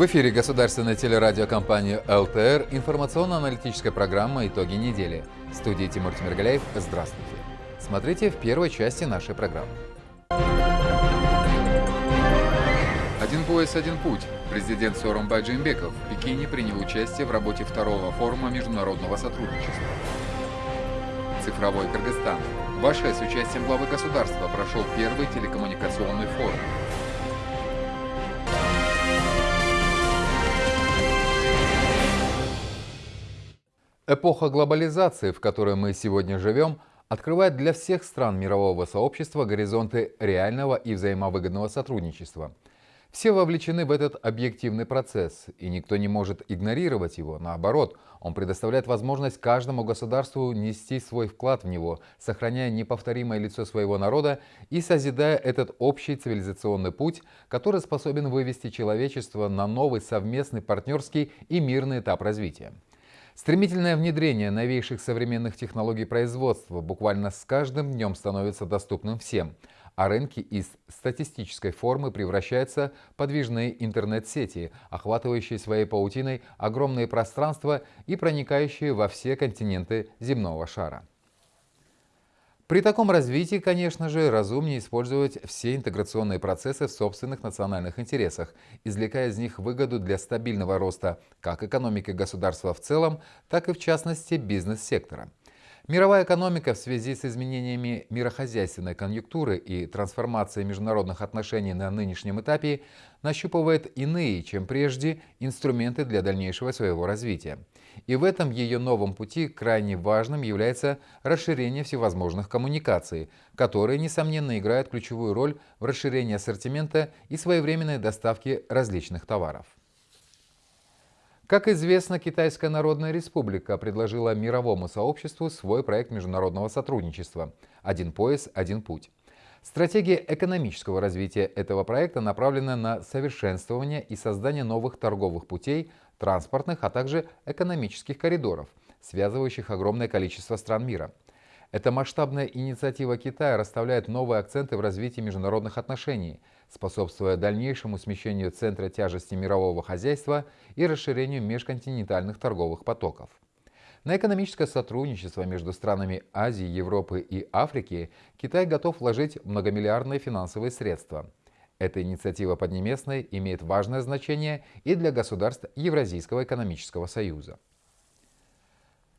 В эфире государственной телерадиокомпании ЛТР информационно-аналитическая программа «Итоги недели». В студии Тимур Тимиргаляев. Здравствуйте. Смотрите в первой части нашей программы. Один пояс, один путь. Президент Сооронбай Джеймбеков в Пекине принял участие в работе второго форума международного сотрудничества. Цифровой Кыргызстан. В с участием главы государства прошел первый телекоммуникационный форум. Эпоха глобализации, в которой мы сегодня живем, открывает для всех стран мирового сообщества горизонты реального и взаимовыгодного сотрудничества. Все вовлечены в этот объективный процесс, и никто не может игнорировать его. Наоборот, он предоставляет возможность каждому государству нести свой вклад в него, сохраняя неповторимое лицо своего народа и созидая этот общий цивилизационный путь, который способен вывести человечество на новый совместный партнерский и мирный этап развития. Стремительное внедрение новейших современных технологий производства буквально с каждым днем становится доступным всем, а рынки из статистической формы превращаются в подвижные интернет-сети, охватывающие своей паутиной огромные пространства и проникающие во все континенты земного шара. При таком развитии, конечно же, разумнее использовать все интеграционные процессы в собственных национальных интересах, извлекая из них выгоду для стабильного роста как экономики государства в целом, так и в частности бизнес-сектора. Мировая экономика в связи с изменениями мирохозяйственной конъюнктуры и трансформацией международных отношений на нынешнем этапе нащупывает иные, чем прежде, инструменты для дальнейшего своего развития. И в этом ее новом пути крайне важным является расширение всевозможных коммуникаций, которые, несомненно, играют ключевую роль в расширении ассортимента и своевременной доставке различных товаров. Как известно, Китайская Народная Республика предложила мировому сообществу свой проект международного сотрудничества «Один пояс, один путь». Стратегия экономического развития этого проекта направлена на совершенствование и создание новых торговых путей, транспортных, а также экономических коридоров, связывающих огромное количество стран мира. Эта масштабная инициатива Китая расставляет новые акценты в развитии международных отношений, способствуя дальнейшему смещению центра тяжести мирового хозяйства и расширению межконтинентальных торговых потоков. На экономическое сотрудничество между странами Азии, Европы и Африки Китай готов вложить многомиллиардные финансовые средства. Эта инициатива Поднебесной имеет важное значение и для государств Евразийского экономического союза.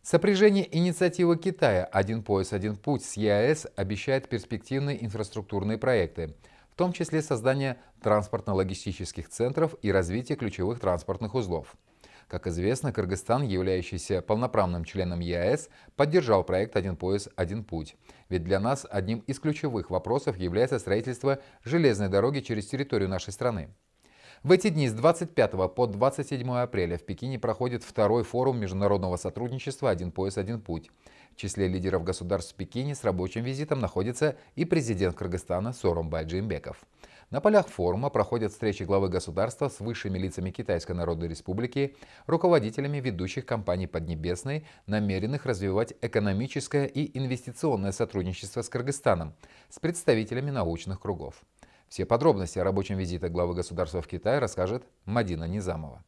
Сопряжение инициативы Китая «Один пояс, один путь» с ЕАЭС обещает перспективные инфраструктурные проекты, в том числе создание транспортно-логистических центров и развитие ключевых транспортных узлов. Как известно, Кыргызстан, являющийся полноправным членом ЕАЭС, поддержал проект «Один пояс, один путь». Ведь для нас одним из ключевых вопросов является строительство железной дороги через территорию нашей страны. В эти дни с 25 по 27 апреля в Пекине проходит второй форум международного сотрудничества «Один пояс, один путь». В числе лидеров государств в Пекине с рабочим визитом находится и президент Кыргызстана Сооронбай Джеймбеков. На полях форума проходят встречи главы государства с высшими лицами Китайской Народной Республики, руководителями ведущих компаний Поднебесной, намеренных развивать экономическое и инвестиционное сотрудничество с Кыргызстаном, с представителями научных кругов. Все подробности о рабочем визите главы государства в Китай расскажет Мадина Низамова.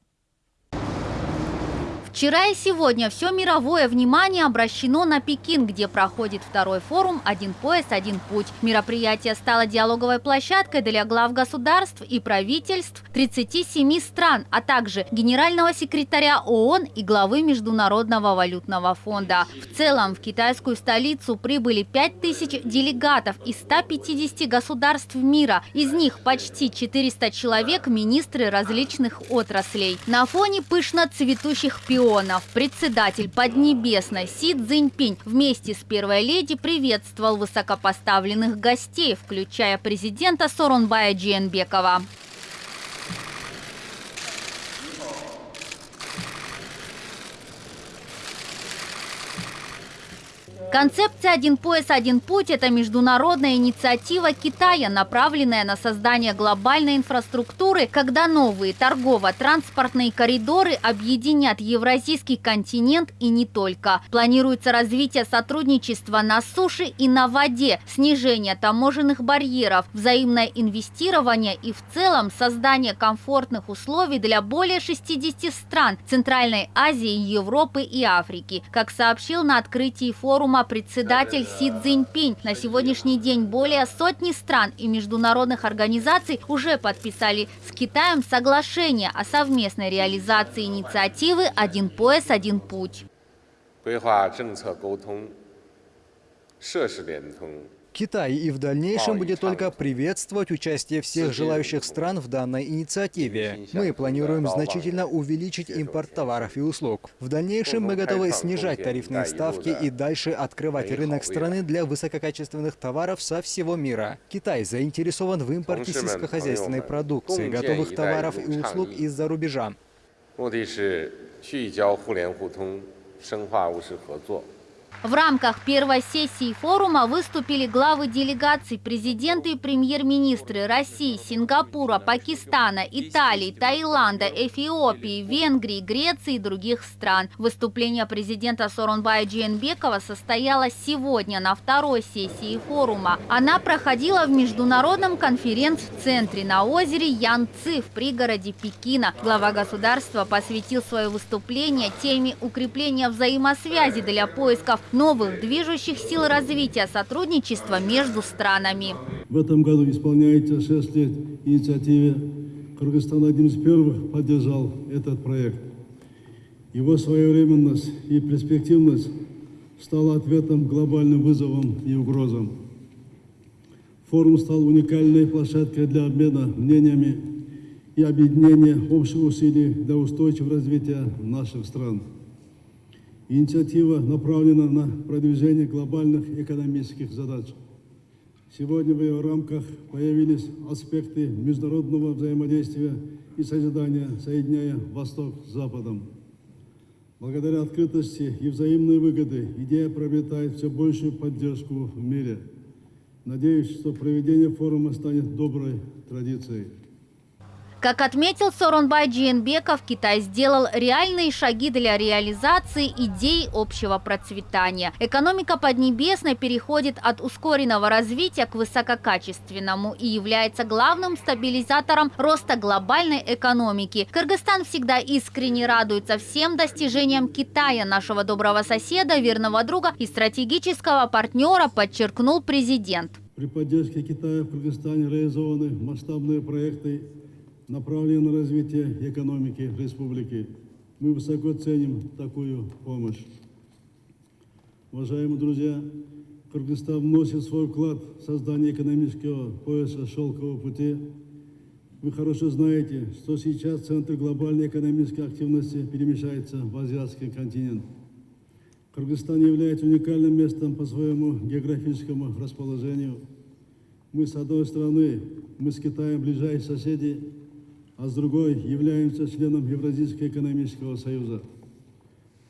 Вчера и сегодня все мировое внимание обращено на Пекин, где проходит второй форум «Один пояс, один путь». Мероприятие стало диалоговой площадкой для глав государств и правительств 37 стран, а также генерального секретаря ООН и главы Международного валютного фонда. В целом в китайскую столицу прибыли 5000 делегатов из 150 государств мира. Из них почти 400 человек – министры различных отраслей. На фоне пышно цветущих пионеров регионов председатель Поднебесной Си Цзиньпинь вместе с первой леди приветствовал высокопоставленных гостей, включая президента Соронбая Джиенбекова. Концепция «Один пояс, один путь» – это международная инициатива Китая, направленная на создание глобальной инфраструктуры, когда новые торгово-транспортные коридоры объединят Евразийский континент и не только. Планируется развитие сотрудничества на суше и на воде, снижение таможенных барьеров, взаимное инвестирование и в целом создание комфортных условий для более 60 стран Центральной Азии, Европы и Африки. Как сообщил на открытии форума председатель Си Цзиньпинь. На сегодняшний день более сотни стран и международных организаций уже подписали с Китаем соглашение о совместной реализации инициативы «Один пояс, один путь». Китай и в дальнейшем будет только приветствовать участие всех желающих стран в данной инициативе. Мы планируем значительно увеличить импорт товаров и услуг. В дальнейшем мы готовы снижать тарифные ставки и дальше открывать рынок страны для высококачественных товаров со всего мира. Китай заинтересован в импорте сельскохозяйственной продукции, готовых товаров и услуг из-за рубежа. 目的是去交互联互通，深化务实合作。 В рамках первой сессии форума выступили главы делегаций, президенты и премьер-министры России, Сингапура, Пакистана, Италии, Таиланда, Эфиопии, Венгрии, Греции и других стран. Выступление президента Соронбая Джиенбекова состоялось сегодня на второй сессии форума. Она проходила в международном конференц-центре на озере Янци в пригороде Пекина. Глава государства посвятил свое выступление теме укрепления взаимосвязи для поисков новых движущих сил развития сотрудничества между странами. В этом году исполняется 6 лет инициативе. Кыргызстан один из первых поддержал этот проект. Его своевременность и перспективность стала ответом глобальным вызовам и угрозам. Форум стал уникальной площадкой для обмена мнениями и объединения общих усилий для устойчивого развития наших стран. Инициатива направлена на продвижение глобальных экономических задач. Сегодня в ее рамках появились аспекты международного взаимодействия и созидания, соединяя Восток с Западом. Благодаря открытости и взаимной выгоды идея приобретает все большую поддержку в мире. Надеюсь, что проведение форума станет доброй традицией. Как отметил Соронбай Джиенбеков, Китай сделал реальные шаги для реализации идей общего процветания. Экономика Поднебесной переходит от ускоренного развития к высококачественному и является главным стабилизатором роста глобальной экономики. Кыргызстан всегда искренне радуется всем достижениям Китая, нашего доброго соседа, верного друга и стратегического партнера, подчеркнул президент. При поддержке Китая в Кыргызстане реализованы масштабные проекты направленные на развитие экономики республики. Мы высоко ценим такую помощь. Уважаемые друзья, Кыргызстан вносит свой вклад в создание экономического пояса шелкового пути. Вы хорошо знаете, что сейчас центр глобальной экономической активности перемещается в азиатский континент. Кыргызстан является уникальным местом по своему географическому расположению. Мы, с одной стороны, мы с Китаем ближайшие соседи, а с другой являемся членом Евразийского экономического союза.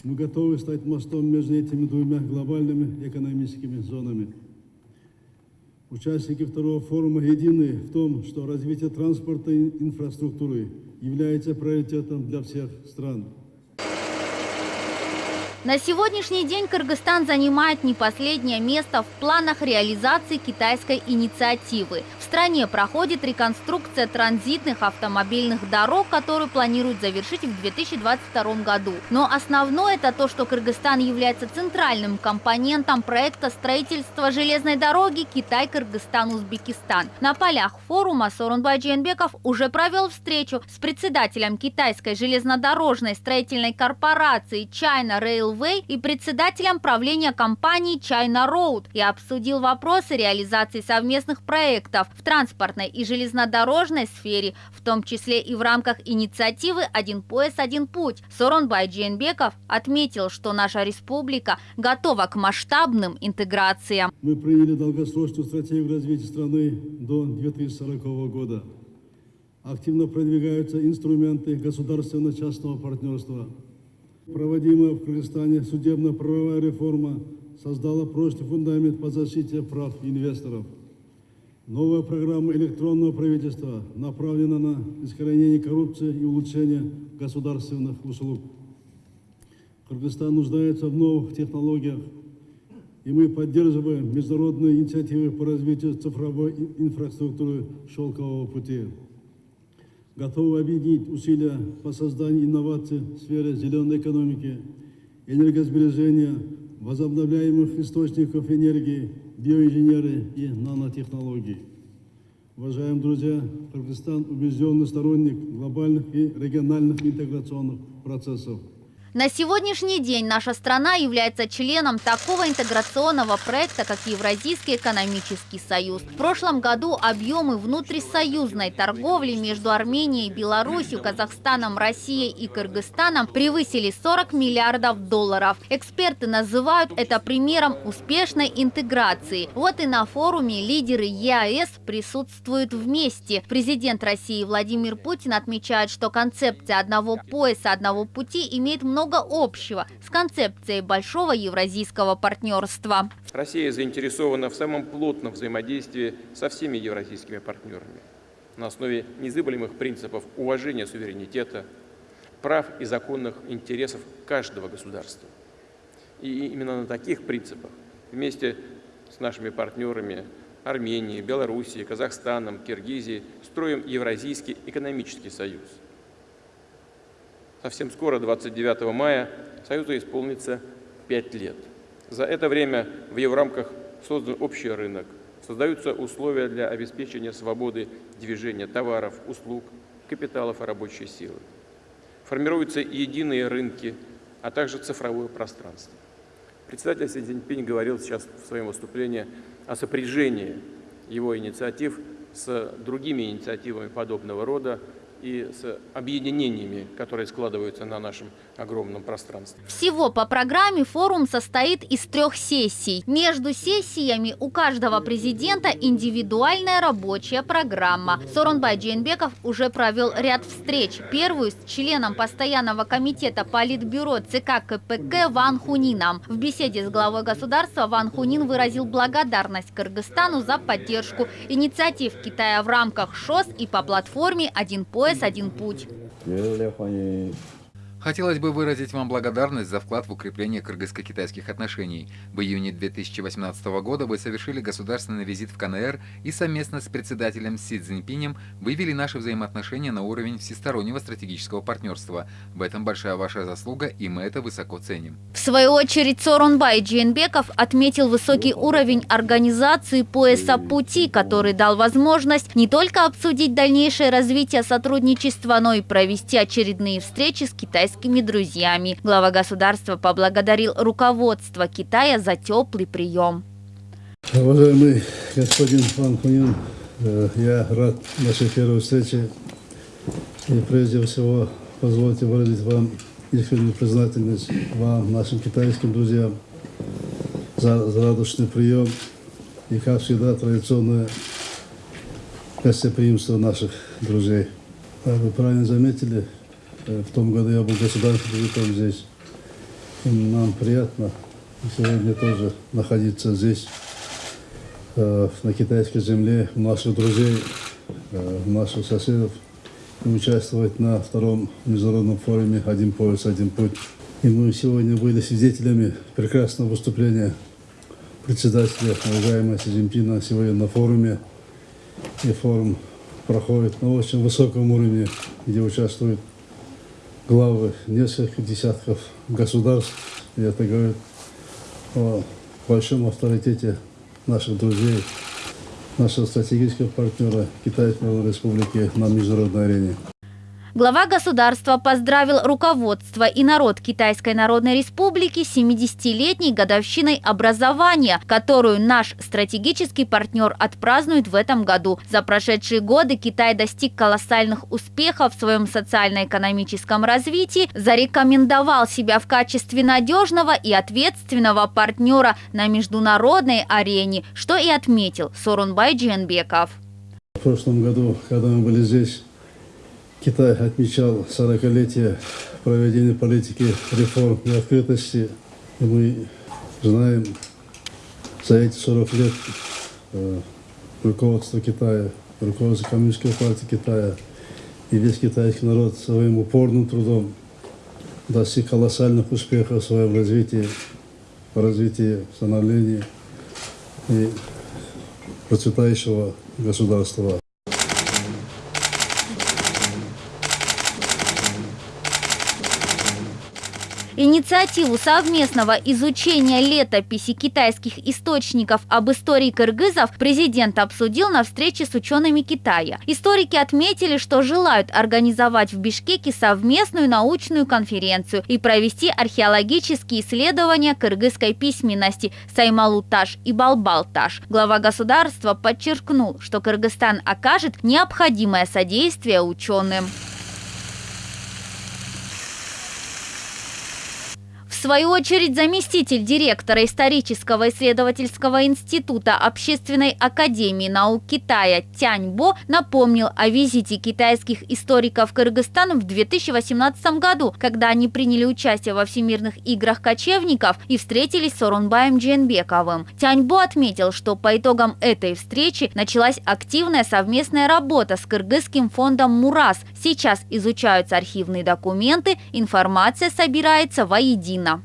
Мы готовы стать мостом между этими двумя глобальными экономическими зонами. Участники второго форума едины в том, что развитие транспортной инфраструктуры является приоритетом для всех стран. На сегодняшний день Кыргызстан занимает не последнее место в планах реализации китайской инициативы. В стране проходит реконструкция транзитных автомобильных дорог, которую планируют завершить в 2022 году. Но основное это то, что Кыргызстан является центральным компонентом проекта строительства железной дороги Китай-Кыргызстан-Узбекистан. На полях форума Сорунбай Джейнбеков уже провел встречу с председателем китайской железнодорожной строительной корпорации China Rail Railway и председателем правления компании China Road и обсудил вопросы реализации совместных проектов в транспортной и железнодорожной сфере, в том числе и в рамках инициативы «Один пояс, один путь». Соронбай Джейнбеков отметил, что наша республика готова к масштабным интеграциям. Мы приняли долгосрочную стратегию развития страны до 2040 года. Активно продвигаются инструменты государственно-частного партнерства – Проводимая в Кыргызстане судебно-правовая реформа создала прочный фундамент по защите прав инвесторов. Новая программа электронного правительства направлена на искоренение коррупции и улучшение государственных услуг. Кыргызстан нуждается в новых технологиях, и мы поддерживаем международные инициативы по развитию цифровой инфраструктуры шелкового пути. Готовы объединить усилия по созданию инноваций в сфере зеленой экономики, энергосбережения, возобновляемых источников энергии, биоинженерии и нанотехнологий. Уважаемые друзья, Кыргызстан убежденный сторонник глобальных и региональных интеграционных процессов. На сегодняшний день наша страна является членом такого интеграционного проекта, как Евразийский экономический союз. В прошлом году объемы внутрисоюзной торговли между Арменией, Беларусью, Казахстаном, Россией и Кыргызстаном превысили 40 миллиардов долларов. Эксперты называют это примером успешной интеграции. Вот и на форуме лидеры ЕАЭС присутствуют вместе. Президент России Владимир Путин отмечает, что концепция одного пояса, одного пути имеет много много общего с концепцией большого евразийского партнерства. Россия заинтересована в самом плотном взаимодействии со всеми евразийскими партнерами на основе незыблемых принципов уважения суверенитета, прав и законных интересов каждого государства. И именно на таких принципах вместе с нашими партнерами Арменией, Белоруссией, Казахстаном, Киргизией строим Евразийский экономический союз – совсем скоро, 29 мая, Союзу исполнится 5 лет. За это время в его рамках создан общий рынок, создаются условия для обеспечения свободы движения товаров, услуг, капиталов и рабочей силы. Формируются единые рынки, а также цифровое пространство. Председатель Си Цзиньпинь говорил сейчас в своем выступлении о сопряжении его инициатив с другими инициативами подобного рода, и с объединениями, которые складываются на нашем огромном пространстве. Всего по программе форум состоит из трех сессий. Между сессиями у каждого президента индивидуальная рабочая программа. Соронбай Джейнбеков уже провел ряд встреч. Первую с членом постоянного комитета Политбюро ЦК КПК Ван Хунином. В беседе с главой государства Ван Хунин выразил благодарность Кыргызстану за поддержку инициатив Китая в рамках ШОС и по платформе «Один пояс КПСС «Один путь». Хотелось бы выразить вам благодарность за вклад в укрепление кыргызско-китайских отношений. В июне 2018 года вы совершили государственный визит в КНР и совместно с председателем Си Цзиньпинем вывели наши взаимоотношения на уровень всестороннего стратегического партнерства. В этом большая ваша заслуга, и мы это высоко ценим. В свою очередь Сорунбай Джейнбеков отметил высокий уровень организации пояса пути, который дал возможность не только обсудить дальнейшее развитие сотрудничества, но и провести очередные встречи с китайскими китайскими друзьями. Глава государства поблагодарил руководство Китая за теплый прием. Уважаемый господин Пан Хунин, э, я рад нашей первой встрече. И прежде всего позвольте выразить вам искреннюю признательность вам, нашим китайским друзьям, за, за радушный прием и, как всегда, традиционное гостеприимство наших друзей. Вы правильно заметили, в том году я был государственным визитом здесь. И нам приятно сегодня тоже находиться здесь, э, на китайской земле, у наших друзей, э, у наших соседов, и участвовать на втором международном форуме «Один пояс, один путь». И мы сегодня были свидетелями прекрасного выступления председателя, уважаемого Си Цзиньпина, сегодня на форуме. И форум проходит на очень высоком уровне, где участвуют главы нескольких десятков государств. И это говорит о большом авторитете наших друзей, нашего стратегического партнера Китайской Республики на международной арене. Глава государства поздравил руководство и народ Китайской Народной Республики 70-летней годовщиной образования, которую наш стратегический партнер отпразднует в этом году. За прошедшие годы Китай достиг колоссальных успехов в своем социально-экономическом развитии, зарекомендовал себя в качестве надежного и ответственного партнера на международной арене, что и отметил Сорунбай Дженбеков. В прошлом году, когда мы были здесь, Китай отмечал 40-летие проведения политики реформ и открытости. И мы знаем, за эти 40 лет э, руководство Китая, руководство Коммунистической партии Китая и весь китайский народ своим упорным трудом достиг колоссальных успехов в своем развитии, в развитии, становлении и процветающего государства. Инициативу совместного изучения летописи китайских источников об истории кыргызов президент обсудил на встрече с учеными Китая. Историки отметили, что желают организовать в Бишкеке совместную научную конференцию и провести археологические исследования кыргызской письменности Саймалуташ и Балбалташ. Глава государства подчеркнул, что Кыргызстан окажет необходимое содействие ученым. Свою очередь, заместитель директора исторического исследовательского института Общественной академии наук Китая Тяньбо напомнил о визите китайских историков в Кыргызстан в 2018 году, когда они приняли участие во Всемирных играх кочевников и встретились с Орунбаем Дженбековым. Тяньбо отметил, что по итогам этой встречи началась активная совместная работа с Кыргызским фондом «Мурас». Сейчас изучаются архивные документы, информация собирается воедино.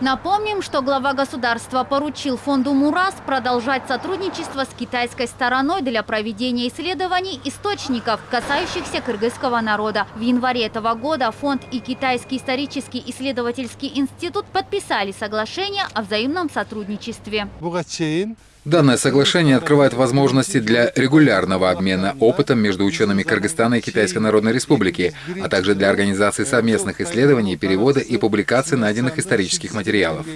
Напомним, что глава государства поручил фонду МУРАС продолжать сотрудничество с китайской стороной для проведения исследований источников, касающихся кыргызского народа. В январе этого года фонд и Китайский исторический исследовательский институт подписали соглашение о взаимном сотрудничестве. Данное соглашение открывает возможности для регулярного обмена опытом между учеными Кыргызстана и Китайской Народной Республики, а также для организации совместных исследований, перевода и публикации найденных исторических материалов.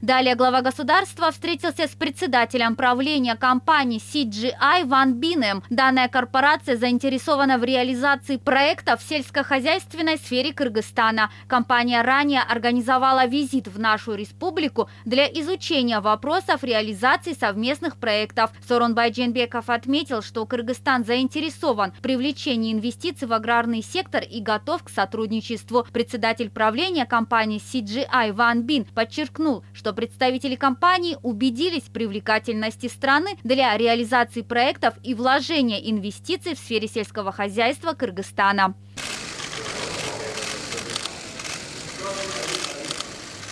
Далее глава государства встретился с председателем правления компании CGI Ван Бинем. Данная корпорация заинтересована в реализации проектов в сельскохозяйственной сфере Кыргызстана. Компания ранее организовала визит в нашу республику для изучения вопросов реализации совместных проектов. Сорунбай Дженбеков отметил, что Кыргызстан заинтересован в привлечении инвестиций в аграрный сектор и готов к сотрудничеству. Председатель правления компании CGI Ван Бин подчеркнул, что что представители компании убедились в привлекательности страны для реализации проектов и вложения инвестиций в сфере сельского хозяйства Кыргызстана.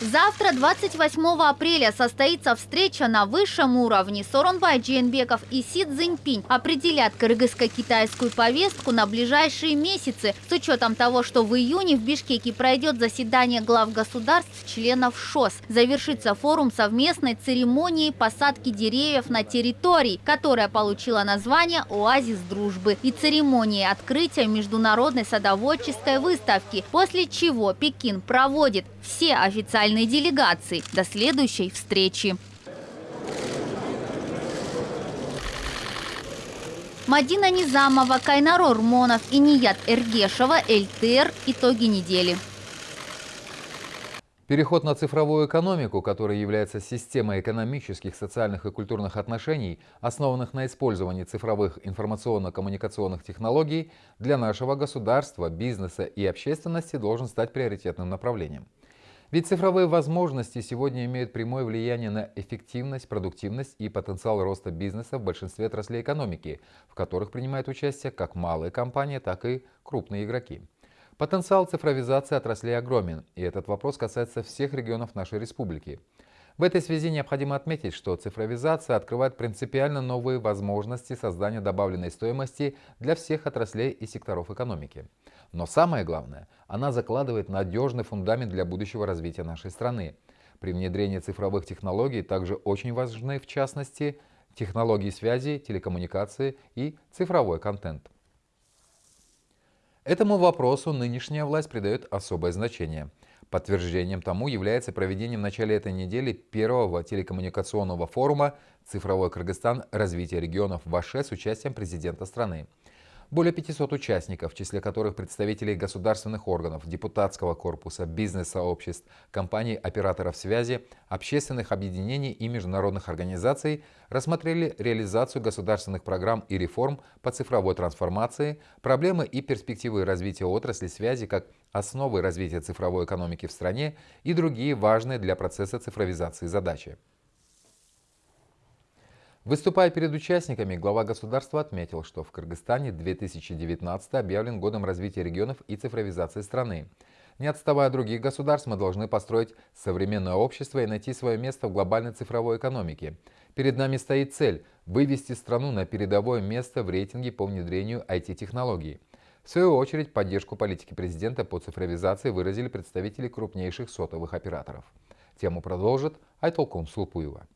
Завтра, 28 апреля, состоится встреча на высшем уровне. Соронбай Джейнбеков и Си Цзиньпинь определят кыргызско-китайскую повестку на ближайшие месяцы с учетом того, что в июне в Бишкеке пройдет заседание глав государств членов ШОС. Завершится форум совместной церемонии посадки деревьев на территории, которая получила название «Оазис дружбы» и церемонии открытия международной садоводческой выставки, после чего Пекин проводит все официальные делегации. До следующей встречи. Мадина Низамова, Кайнаро Рмонов и Ният Эргешева, ЛТР. Итоги недели. Переход на цифровую экономику, которая является системой экономических, социальных и культурных отношений, основанных на использовании цифровых информационно-коммуникационных технологий, для нашего государства, бизнеса и общественности должен стать приоритетным направлением. Ведь цифровые возможности сегодня имеют прямое влияние на эффективность, продуктивность и потенциал роста бизнеса в большинстве отраслей экономики, в которых принимают участие как малые компании, так и крупные игроки. Потенциал цифровизации отраслей огромен, и этот вопрос касается всех регионов нашей республики. В этой связи необходимо отметить, что цифровизация открывает принципиально новые возможности создания добавленной стоимости для всех отраслей и секторов экономики. Но самое главное, она закладывает надежный фундамент для будущего развития нашей страны. При внедрении цифровых технологий также очень важны, в частности, технологии связи, телекоммуникации и цифровой контент. Этому вопросу нынешняя власть придает особое значение. Подтверждением тому является проведение в начале этой недели первого телекоммуникационного форума «Цифровой Кыргызстан. Развитие регионов в Аше» с участием президента страны. Более 500 участников, в числе которых представители государственных органов, депутатского корпуса, бизнес-сообществ, компаний, операторов связи, общественных объединений и международных организаций, рассмотрели реализацию государственных программ и реформ по цифровой трансформации, проблемы и перспективы развития отрасли связи как основы развития цифровой экономики в стране и другие важные для процесса цифровизации задачи. Выступая перед участниками, глава государства отметил, что в Кыргызстане 2019 объявлен годом развития регионов и цифровизации страны. Не отставая от других государств, мы должны построить современное общество и найти свое место в глобальной цифровой экономике. Перед нами стоит цель – вывести страну на передовое место в рейтинге по внедрению IT-технологий. В свою очередь, поддержку политики президента по цифровизации выразили представители крупнейших сотовых операторов. Тему продолжит Айтолкун Сулпуева.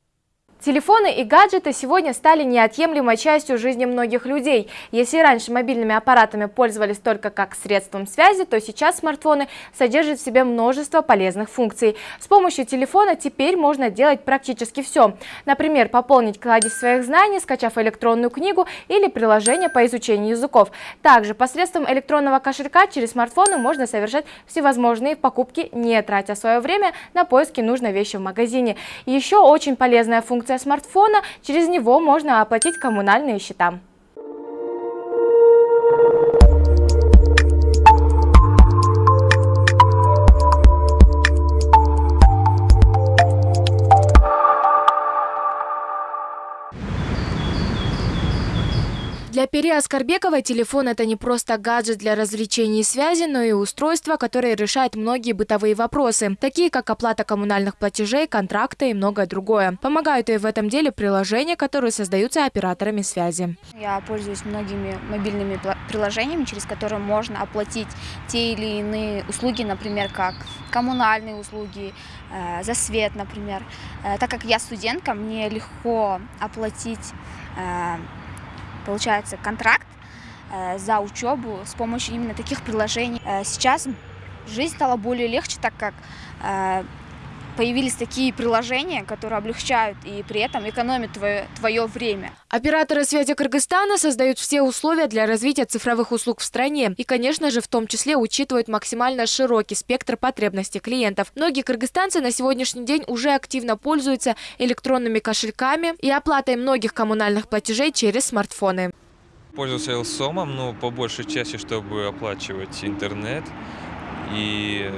Телефоны и гаджеты сегодня стали неотъемлемой частью жизни многих людей. Если раньше мобильными аппаратами пользовались только как средством связи, то сейчас смартфоны содержат в себе множество полезных функций. С помощью телефона теперь можно делать практически все. Например, пополнить кладезь своих знаний, скачав электронную книгу или приложение по изучению языков. Также посредством электронного кошелька через смартфоны можно совершать всевозможные покупки, не тратя свое время на поиски нужной вещи в магазине. Еще очень полезная функция функция смартфона, через него можно оплатить коммунальные счета. Для Пери Аскарбековой телефон – это не просто гаджет для развлечений и связи, но и устройство, которое решает многие бытовые вопросы, такие как оплата коммунальных платежей, контракты и многое другое. Помогают ей в этом деле приложения, которые создаются операторами связи. Я пользуюсь многими мобильными приложениями, через которые можно оплатить те или иные услуги, например, как коммунальные услуги, э, за свет, например. Э, так как я студентка, мне легко оплатить э, получается, контракт э, за учебу с помощью именно таких приложений. Э, сейчас жизнь стала более легче, так как э, появились такие приложения, которые облегчают и при этом экономят твое, твое время. Операторы связи Кыргызстана создают все условия для развития цифровых услуг в стране и, конечно же, в том числе учитывают максимально широкий спектр потребностей клиентов. Многие кыргызстанцы на сегодняшний день уже активно пользуются электронными кошельками и оплатой многих коммунальных платежей через смартфоны. Пользуюсь Элсомом, но по большей части, чтобы оплачивать интернет и,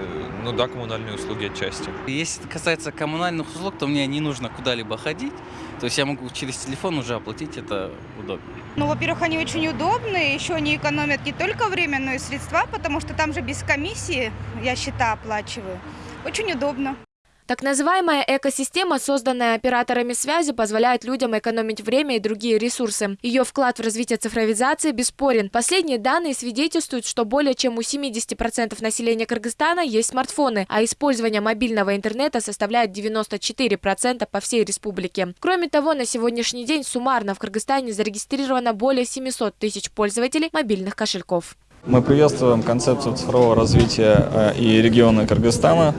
ну да, коммунальные услуги отчасти. Если касается коммунальных услуг, то мне не нужно куда-либо ходить. То есть я могу через телефон уже оплатить, это удобно. Ну, во-первых, они очень удобные, еще они экономят не только время, но и средства, потому что там же без комиссии я счета оплачиваю. Очень удобно. Так называемая экосистема, созданная операторами связи, позволяет людям экономить время и другие ресурсы. Ее вклад в развитие цифровизации бесспорен. Последние данные свидетельствуют, что более чем у 70% населения Кыргызстана есть смартфоны, а использование мобильного интернета составляет 94% по всей республике. Кроме того, на сегодняшний день суммарно в Кыргызстане зарегистрировано более 700 тысяч пользователей мобильных кошельков. Мы приветствуем концепцию цифрового развития э, и региона Кыргызстана.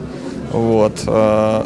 Вот. Э,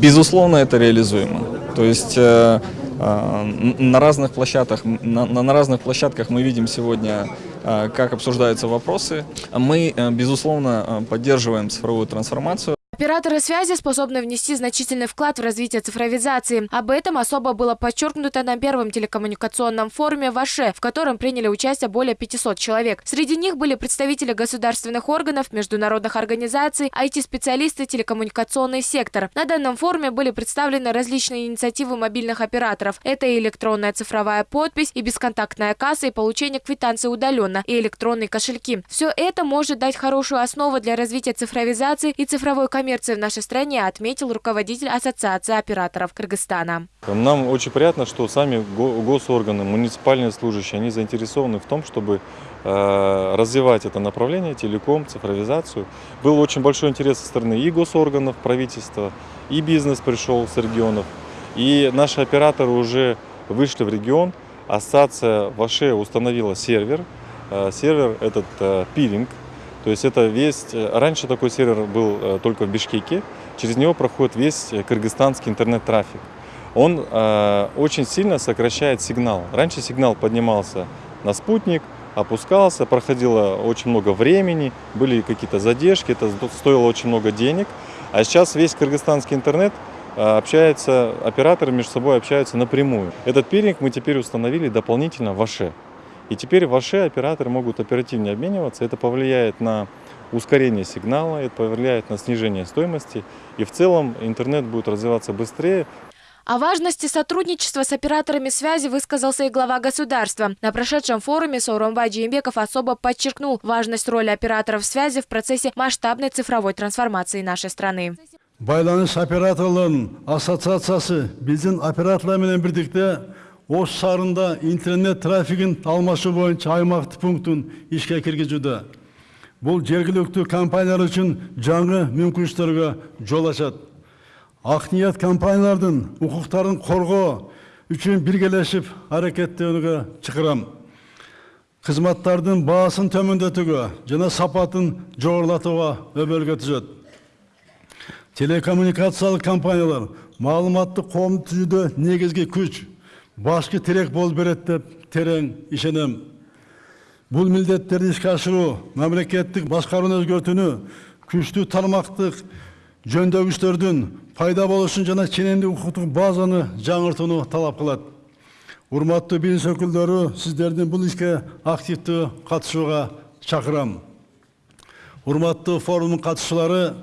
безусловно, это реализуемо. То есть э, э, на разных площадках, на, на разных площадках мы видим сегодня, как обсуждаются вопросы. Мы, безусловно, поддерживаем цифровую трансформацию. Операторы связи способны внести значительный вклад в развитие цифровизации. Об этом особо было подчеркнуто на первом телекоммуникационном форуме ВАШЕ, в котором приняли участие более 500 человек. Среди них были представители государственных органов, международных организаций, IT-специалисты, телекоммуникационный сектор. На данном форуме были представлены различные инициативы мобильных операторов. Это и электронная цифровая подпись, и бесконтактная касса, и получение квитанции удаленно, и электронные кошельки. Все это может дать хорошую основу для развития цифровизации и цифровой коммерции коммерции в нашей стране, отметил руководитель Ассоциации операторов Кыргызстана. Нам очень приятно, что сами госорганы, муниципальные служащие, они заинтересованы в том, чтобы э, развивать это направление, телеком, цифровизацию. Был очень большой интерес со стороны и госорганов, правительства, и бизнес пришел с регионов. И наши операторы уже вышли в регион. Ассоциация ВАШЕ установила сервер. Э, сервер этот э, пилинг, то есть это весь, э, раньше такой сервер был э, только в Бишкеке, через него проходит весь э, кыргызстанский интернет-трафик. Он э, очень сильно сокращает сигнал. Раньше сигнал поднимался на спутник, опускался, проходило очень много времени, были какие-то задержки, это стоило очень много денег. А сейчас весь кыргызстанский интернет общается, операторы между собой общаются напрямую. Этот пиринг мы теперь установили дополнительно в АШЕ. И теперь в АШЕ операторы могут оперативнее обмениваться. Это повлияет на ускорение сигнала, это повлияет на снижение стоимости. И в целом интернет будет развиваться быстрее. О важности сотрудничества с операторами связи высказался и глава государства. На прошедшем форуме Сауромбай Джеймбеков особо подчеркнул важность роли операторов связи в процессе масштабной цифровой трансформации нашей страны. Байланыш операторларының ассоциациясы біздің операторлармен бірдікте Ош шарында интернет трафигин алмашуу боюнча аймактык пунктун ишке киргизүүдө. Бұл жергілікті компаниялар үшін жаңы мүмкүнчүлүктөргө жол ашады. Ак ниет компаниялардын укуктарын үшін үчүн биргелешип аракеттенүүгө чакырам. Кызматтардын баасын төмөндөтүүгө жана сапатын жогорулатууга өбөлгө түзөт. Телекоммуникациялық компаниялар маалыматтык коомду түзүүдө негизги күч башкы терек болуп берет деп терең ишенем. Бул милдеттерди ишке ашыруу мамлекеттик башкарууну өзгөртүүнү күчтүү тармактык жөндөгүчтөрдүн пайда болушун жана ченемдик укуктук базаны жаңыртууну талап кылат. Урматтуу бизнес өкүлдөрү сиздердин бул ишке активдүү катышууга чакырам. Урматтуу форумдун катышуулары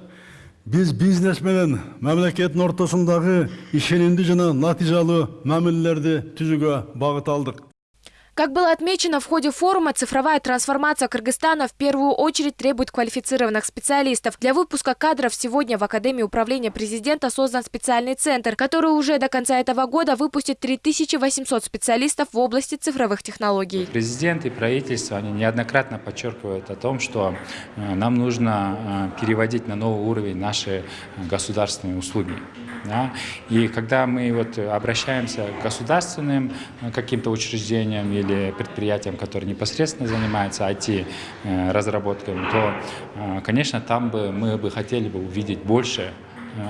Біз бизнес менен мемлекеттин ортосундагы ишенимдүү жана натыйжалуу мамилелерди түзүүгө багыт алдык Как было отмечено в ходе форума, цифровая трансформация Кыргызстана в первую очередь требует квалифицированных специалистов. Для выпуска кадров сегодня в Академии управления президента создан специальный центр, который уже до конца этого года выпустит 3800 специалистов в области цифровых технологий. Президент и правительство они неоднократно подчеркивают о том, что э, нам нужно э, переводить на новый уровень наши государственные услуги. Да? И когда мы вот обращаемся к государственным э, каким-то учреждениям или предприятиям, которые непосредственно занимаются IT-разработками, то, э, конечно, там бы мы бы хотели бы увидеть больше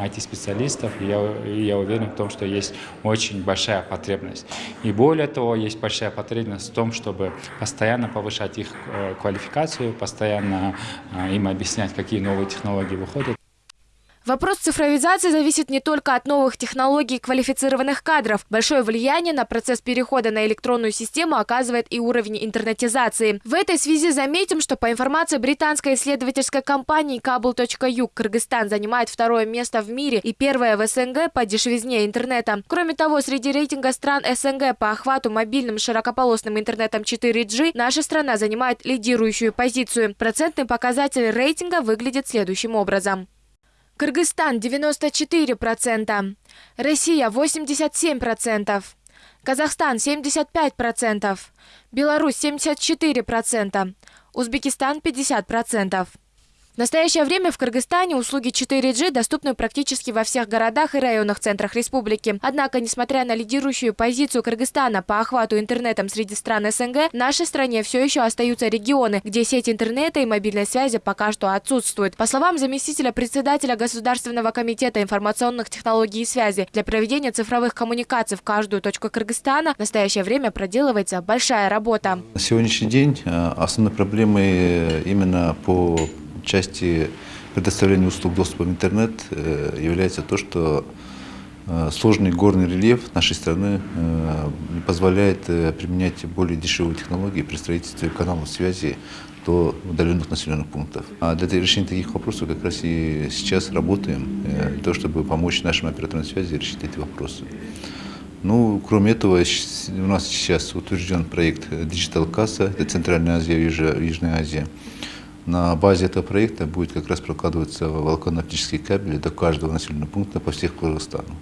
IT-специалистов, и и я уверен в том, что есть очень большая потребность. И более того, есть большая потребность в том, чтобы постоянно повышать их э, квалификацию, постоянно им объяснять, какие новые технологии выходят. Вопрос цифровизации зависит не только от новых технологий и квалифицированных кадров. Большое влияние на процесс перехода на электронную систему оказывает и уровень интернетизации. В этой связи заметим, что по информации британской исследовательской компании Cable.uk Кыргызстан занимает второе место в мире и первое в СНГ по дешевизне интернета. Кроме того, среди рейтинга стран СНГ по охвату мобильным широкополосным интернетом 4G наша страна занимает лидирующую позицию. Процентный показатель рейтинга выглядит следующим образом. Кыргызстан 94%, Россия 87%, Казахстан 75%, Беларусь 74%, Узбекистан 50%. В настоящее время в Кыргызстане услуги 4G доступны практически во всех городах и районах центрах республики. Однако, несмотря на лидирующую позицию Кыргызстана по охвату интернетом среди стран СНГ, в нашей стране все еще остаются регионы, где сеть интернета и мобильной связи пока что отсутствуют. По словам заместителя председателя Государственного комитета информационных технологий и связи, для проведения цифровых коммуникаций в каждую точку Кыргызстана в настоящее время проделывается большая работа. На сегодняшний день э, основной проблемой именно по части предоставления услуг доступа в интернет э, является то, что э, сложный горный рельеф нашей страны э, не позволяет применять более дешевые технологии при строительстве каналов связи до удаленных населенных пунктов. А для решения таких вопросов как раз и сейчас работаем, для того, чтобы помочь нашим операторам связи решить эти вопросы. Ну, кроме этого, у нас сейчас утвержден проект Digital Касса, это Центральная Азия Южная Азия. На базе этого проекта будет как раз прокладываться волоконно-оптические кабели до каждого населенного пункта по всех Кыргызстану.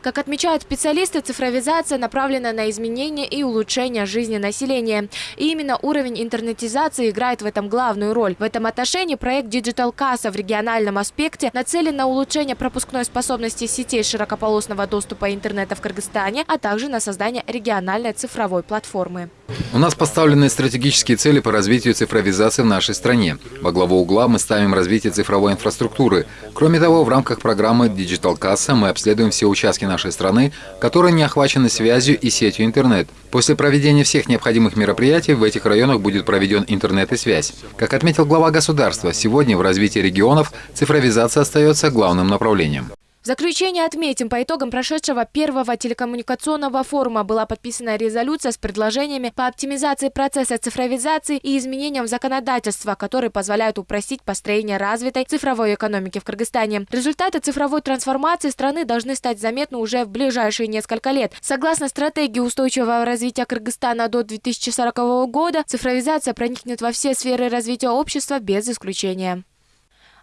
Как отмечают специалисты, цифровизация направлена на изменение и улучшение жизни населения. И именно уровень интернетизации играет в этом главную роль. В этом отношении проект Digital Casa в региональном аспекте нацелен на улучшение пропускной способности сетей широкополосного доступа интернета в Кыргызстане, а также на создание региональной цифровой платформы. У нас поставлены стратегические цели по развитию цифровизации в нашей стране. Во главу угла мы ставим развитие цифровой инфраструктуры. Кроме того, в рамках программы Digital Casa мы обследуем все участки нашей страны, которые не охвачены связью и сетью интернет. После проведения всех необходимых мероприятий в этих районах будет проведен интернет и связь. Как отметил глава государства, сегодня в развитии регионов цифровизация остается главным направлением. Заключение отметим, по итогам прошедшего первого телекоммуникационного форума была подписана резолюция с предложениями по оптимизации процесса цифровизации и изменениям законодательства, которые позволяют упростить построение развитой цифровой экономики в Кыргызстане. Результаты цифровой трансформации страны должны стать заметны уже в ближайшие несколько лет. Согласно стратегии устойчивого развития Кыргызстана до 2040 года, цифровизация проникнет во все сферы развития общества без исключения.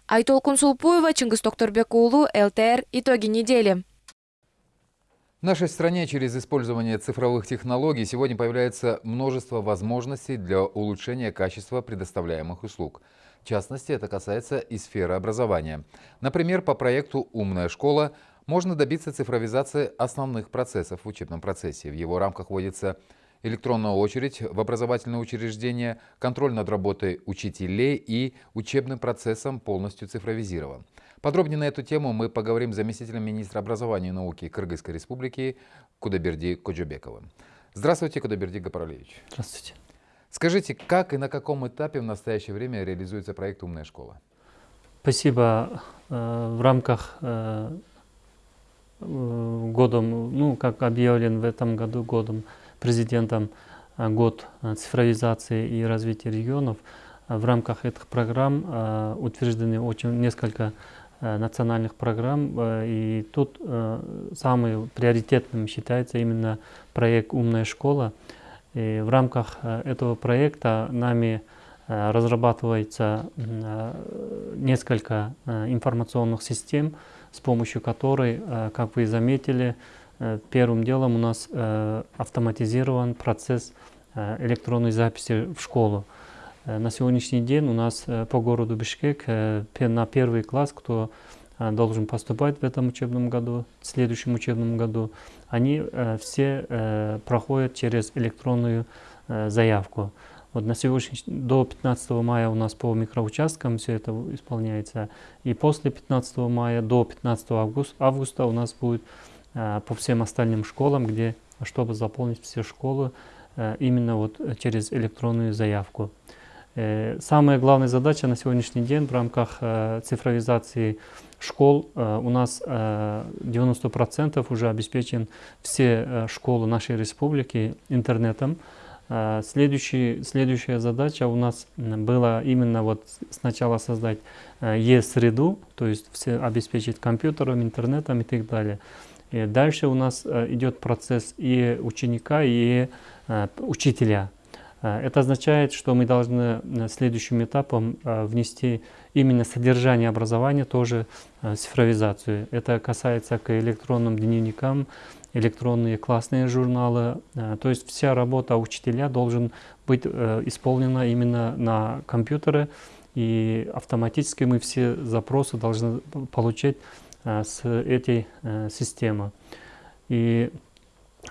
Айтолкун Сулпуева, Чингис Токторбекулу, ЛТР. Итоги недели. В нашей стране через использование цифровых технологий сегодня появляется множество возможностей для улучшения качества предоставляемых услуг. В частности, это касается и сферы образования. Например, по проекту «Умная школа» можно добиться цифровизации основных процессов в учебном процессе. В его рамках вводится электронная очередь в образовательное учреждение, контроль над работой учителей и учебным процессом полностью цифровизирован. Подробнее на эту тему мы поговорим с заместителем министра образования и науки Кыргызской республики Кудаберди Коджубековым. Здравствуйте, Кудаберди Гапаралевич. Здравствуйте. Скажите, как и на каком этапе в настоящее время реализуется проект «Умная школа»? Спасибо. Э, в рамках э, годом, ну, как объявлен в этом году годом президентом э, год э, цифровизации и развития регионов. В рамках этих программ э, утверждены очень несколько национальных программ, и тут самым приоритетным считается именно проект «Умная школа». И в рамках этого проекта нами разрабатывается несколько информационных систем, с помощью которой, как вы заметили, Э, первым делом у нас э, автоматизирован процесс э, электронной записи в школу. На сегодняшний день у нас по городу Бишкек на первый класс, кто должен поступать в этом учебном году, в следующем учебном году, они все проходят через электронную заявку. Вот на сегодняшний до 15 мая у нас по микроучасткам все это исполняется. И после 15 мая до 15 августа, августа у нас будет Э, по всем остальным школам, где, чтобы заполнить все школы э, именно вот через электронную заявку. Э, самая главная задача на сегодняшний день в рамках цифровизации школ у нас 90% уже обеспечен все школы нашей республики интернетом. Следующий, следующая задача у нас была именно вот сначала создать Е-среду, то есть все обеспечить компьютером, интернетом и так далее. И дальше у нас э, идет процесс и ученика, и э, учителя. Э, это означает, что мы должны следующим этапом внести именно содержание образования, тоже цифровизацию. Это касается к электронным дневникам, электронные классные журналы. То есть вся работа учителя должен быть исполнена именно на компьютере, и автоматически мы все запросы должны получать с этой э, системой. И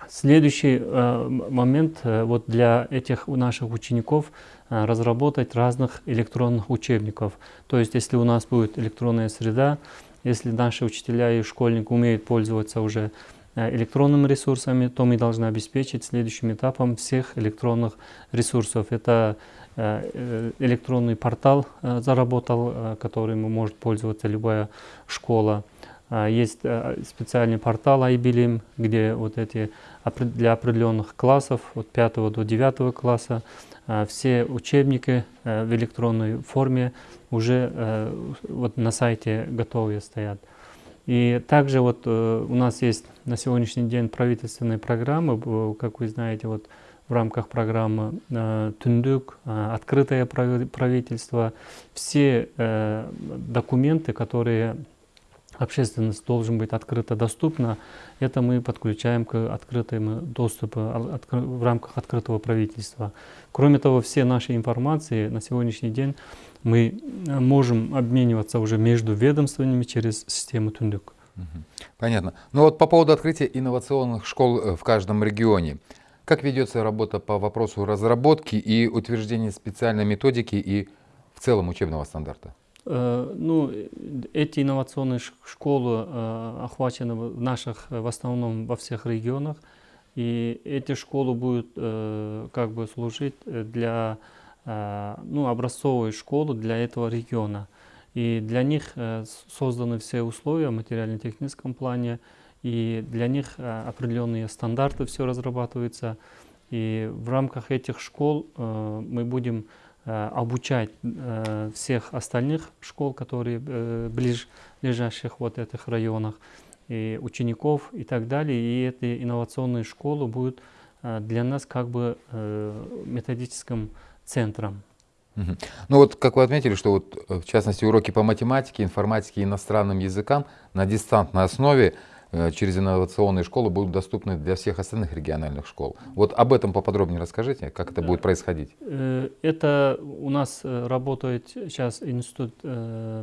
следующий э, момент вот для этих наших учеников разработать разных электронных учебников. То есть если у нас будет электронная среда, если наши учителя и школьники умеют пользоваться уже электронными ресурсами, то мы должны обеспечить следующим этапом всех электронных ресурсов. Это электронный портал заработал, которым может пользоваться любая школа. А, есть э, специальный портал iBilim, где вот эти для определенных классов, от 5 до 9 класса, а, все учебники э, в электронной форме уже э, вот на сайте готовые стоят. И также вот у нас есть на сегодняшний день правительственные программы, как вы знаете, вот в рамках программы Тундук, открытое правительство, все документы, которые общественность должен быть открыто доступна, это мы подключаем к открытому доступу а, в рамках открытого правительства. Кроме того, все наши информации на сегодняшний день мы э, можем обмениваться уже между ведомствами через систему Тундук. Понятно. Ну вот по поводу открытия инновационных школ э, в каждом регионе. Как ведется работа по вопросу разработки и утверждения специальной методики и в целом учебного стандарта? Ну, эти инновационные школы охвачены в наших, в основном во всех регионах. И эти школы будут как бы служить для ну, образцовой школы для этого региона. И для них созданы все условия в материально-техническом плане, и для них определенные стандарты все разрабатываются. И в рамках этих школ мы будем Э, обучать э, всех остальных школ, которые э, ближ, лежащих вот этих районах, и учеников и так далее. И эти инновационные школы будут для нас как бы методическим центром. Ну вот, как вы отметили, что вот в частности уроки по математике, информатике и иностранным языкам на дистантной основе Э, через инновационные школы будут доступны для всех остальных региональных школ. Вот об этом поподробнее расскажите, как это будет происходить. Э, это у нас э, работает сейчас институт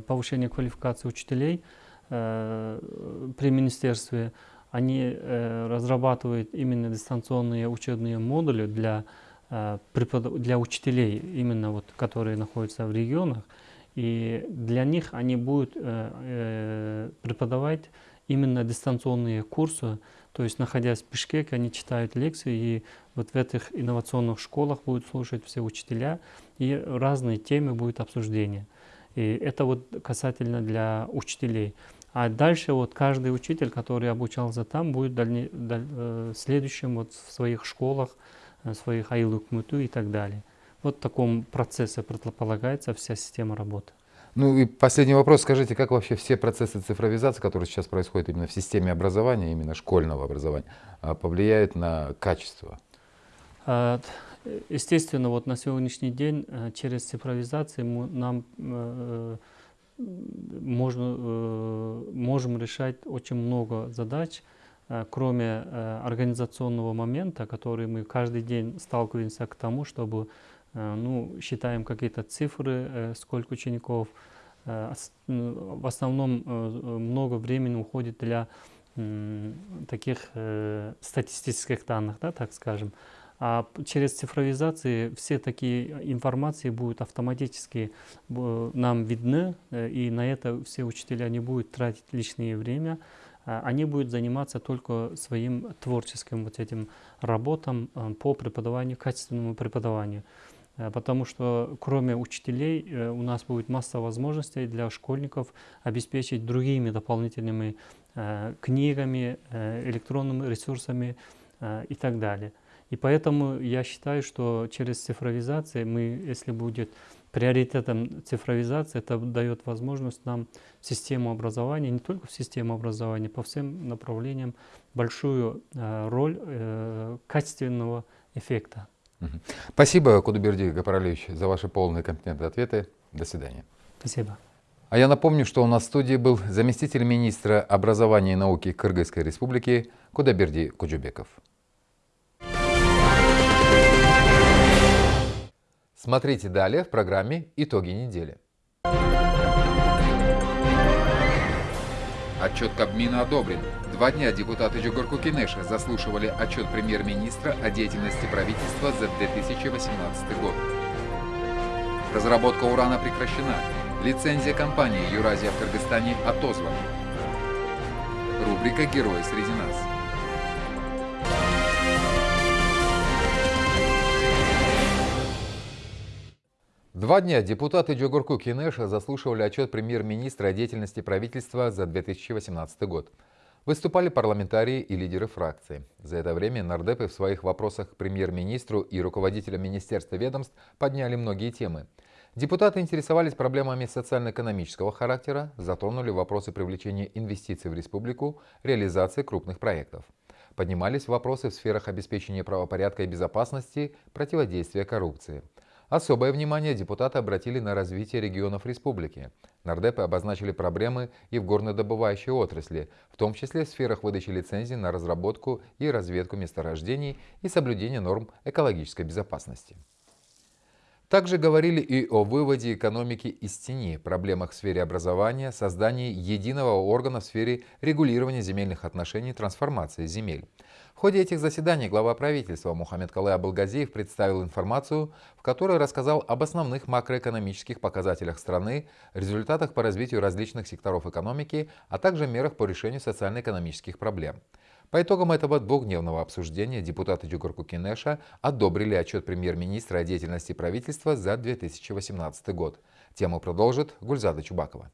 повышения квалификации учителей при министерстве. Они разрабатывают именно дистанционные учебные модули для, для учителей, именно вот, которые находятся в регионах. И для них они будут преподавать именно дистанционные курсы, то есть находясь в Бишкеке, они читают лекции, и вот в этих инновационных школах будут слушать все учителя, и разные темы будет обсуждение. И это вот касательно для учителей. А дальше вот каждый учитель, который обучался там, будет дальне, даль, э, следующим вот в своих школах, в своих айлукмуту и так далее. Вот в таком процессе предполагается вся система работы. Ну и последний вопрос. Скажите, как вообще все процессы цифровизации, которые сейчас происходят именно в системе образования, именно школьного образования, а, повлияют на качество? А, естественно, вот на сегодняшний день э, через цифровизацию нам э, можно, э, можем решать очень много задач, кроме организационного момента, который мы каждый день сталкиваемся к тому, чтобы ну, считаем какие-то цифры, э, сколько учеников. Э, в основном много времени уходит для таких статистических данных, да, так скажем. А через цифровизацию все такие информации будут автоматически нам видны, и на это все учителя не будут тратить лишнее время, они будут заниматься только своим творческим вот этим работам по преподаванию, качественному преподаванию. Э, потому что кроме учителей э, у нас будет масса возможностей для школьников обеспечить другими дополнительными э, книгами, электронными ресурсами и так далее. И поэтому я считаю, что через цифровизацию мы, если будет приоритетом цифровизации, это дает возможность нам в систему образования, не только в систему образования, по всем направлениям большую роль качественного эффекта. Спасибо, Кудуберди Гапаралевич, за ваши полные компетентные ответы. До свидания. Спасибо. А я напомню, что у нас в студии был заместитель министра образования и науки Кыргызской республики Кудаберди Куджубеков. Смотрите далее в программе «Итоги недели». Отчет Кабмина одобрен. Два дня депутаты Джугурку Кинеша заслушивали отчет премьер-министра о деятельности правительства за 2018 год. Разработка урана прекращена. Лицензия компании «Юразия» в Кыргызстане отозвана. Рубрика «Герои среди нас». Два дня депутаты Джогурку Кинеша заслушивали отчет премьер-министра о деятельности правительства за 2018 год. Выступали парламентарии и лидеры фракций. За это время нардепы в своих вопросах к премьер-министру и руководителям министерства ведомств подняли многие темы. Депутаты интересовались проблемами социально-экономического характера, затронули вопросы привлечения инвестиций в республику, реализации крупных проектов. Поднимались вопросы в сферах обеспечения правопорядка и безопасности, противодействия коррупции – Особое внимание депутаты обратили на развитие регионов республики. Нардепы обозначили проблемы и в горнодобывающей отрасли, в том числе в сферах выдачи лицензий на разработку и разведку месторождений и соблюдения норм экологической безопасности. Также говорили и о выводе экономики из тени, проблемах в сфере образования, создании единого органа в сфере регулирования земельных отношений трансформации земель. В ходе этих заседаний глава правительства Мухаммед Калай Абылгазиев представил информацию, в которой рассказал об основных макроэкономических показателях страны, результатах по развитию различных секторов экономики, а также мерах по решению социально-экономических проблем. По итогам этого двухдневного обсуждения депутаты Джугурку Кинеша одобрили отчет премьер-министра о деятельности правительства за 2018 год. Тему продолжит Гульзада Чубакова.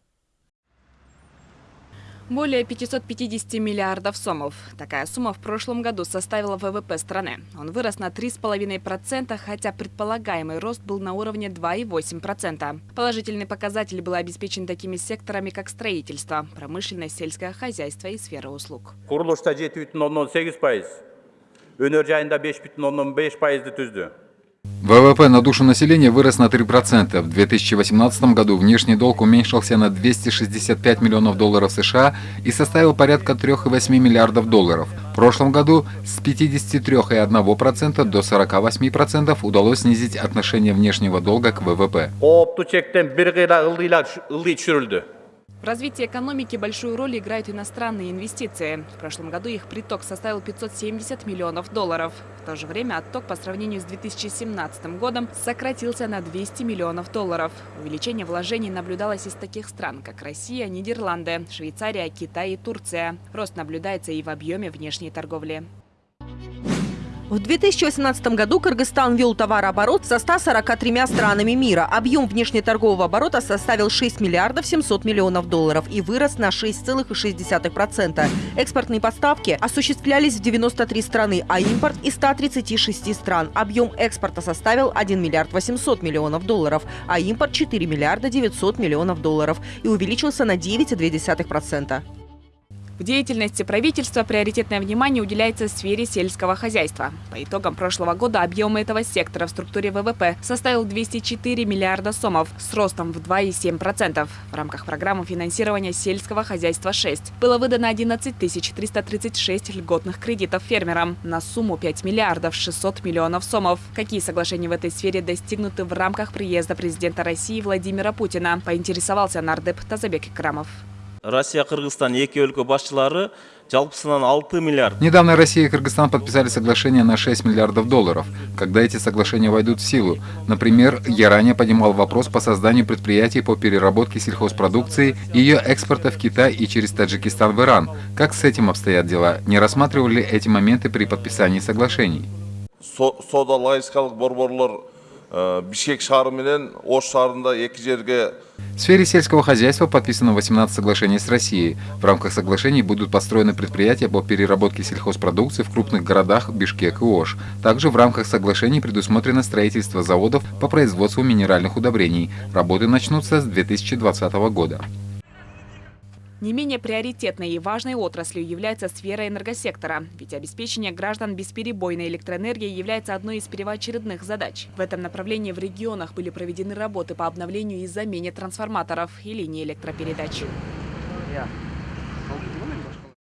Более 550 миллиардов сомов. Такая сумма в прошлом году составила ВВП страны. Он вырос на 3,5%, хотя предполагаемый рост был на уровне 2,8%. Положительный показатель был обеспечен такими секторами, как строительство, промышленность, сельское хозяйство и сфера услуг. Құрылышта 7,8%, өнер жайында 5,5%-ды түзді. ВВП на душу населения вырос на 3%. В 2018 году внешний долг уменьшился на 265 миллионов долларов США и составил порядка 3,8 миллиардов долларов. В прошлом году с 53,1% до 48% удалось снизить отношение внешнего долга к ВВП. В развитии экономики большую роль играют иностранные инвестиции. В прошлом году их приток составил 570 миллионов долларов. В то же время отток по сравнению с 2017 годом сократился на 200 миллионов долларов. Увеличение вложений наблюдалось из таких стран, как Россия, Нидерланды, Швейцария, Китай и Турция. Рост наблюдается и в объеме внешней торговли. В 2018 году Кыргызстан вел товарооборот со 143 странами мира. Объем внешнеторгового оборота составил 6 миллиардов 700 миллионов долларов и вырос на 6,6%. Экспортные поставки осуществлялись в 93 страны, а импорт из 136 стран. Объем экспорта составил 1 миллиард 800 миллионов долларов, а импорт 4 миллиарда 900 миллионов долларов и увеличился на 9,2%. В деятельности правительства приоритетное внимание уделяется сфере сельского хозяйства. По итогам прошлого года объем этого сектора в структуре ВВП составил 204 миллиарда сомов с ростом в 2,7%. В рамках программы финансирования сельского хозяйства 6 было выдано 11 336 льготных кредитов фермерам на сумму 5 миллиардов 600 миллионов сомов. Какие соглашения в этой сфере достигнуты в рамках приезда президента России Владимира Путина, поинтересовался нардеп Тазабек Икрамов. Россия, Кыргызстан, екі өлкө башчылары жалпысынан 6 миллиард. Недавно Россия и Кыргызстан подписали соглашение на 6 миллиардов долларов. Когда эти соглашения войдут в силу? Например, я ранее поднимал вопрос по созданию предприятий по переработке сельхозпродукции и ее экспорта в Китай и через Таджикистан в Иран. Как с этим обстоят дела? Не рассматривали эти моменты при подписании соглашений? Борборлор Бишкек шары менен Ош в сфере сельского хозяйства подписано 18 соглашений с Россией. В рамках соглашений будут построены предприятия по переработке сельхозпродукции в крупных городах Бишкек и Ош. Также в рамках соглашений предусмотрено строительство заводов по производству минеральных удобрений. Работы начнутся с 2020 года. Не менее приоритетной и важной отраслью является сфера энергосектора, ведь обеспечение граждан бесперебойной электроэнергией является одной из первоочередных задач. В этом направлении в регионах были проведены работы по обновлению и замене трансформаторов и линий электропередач.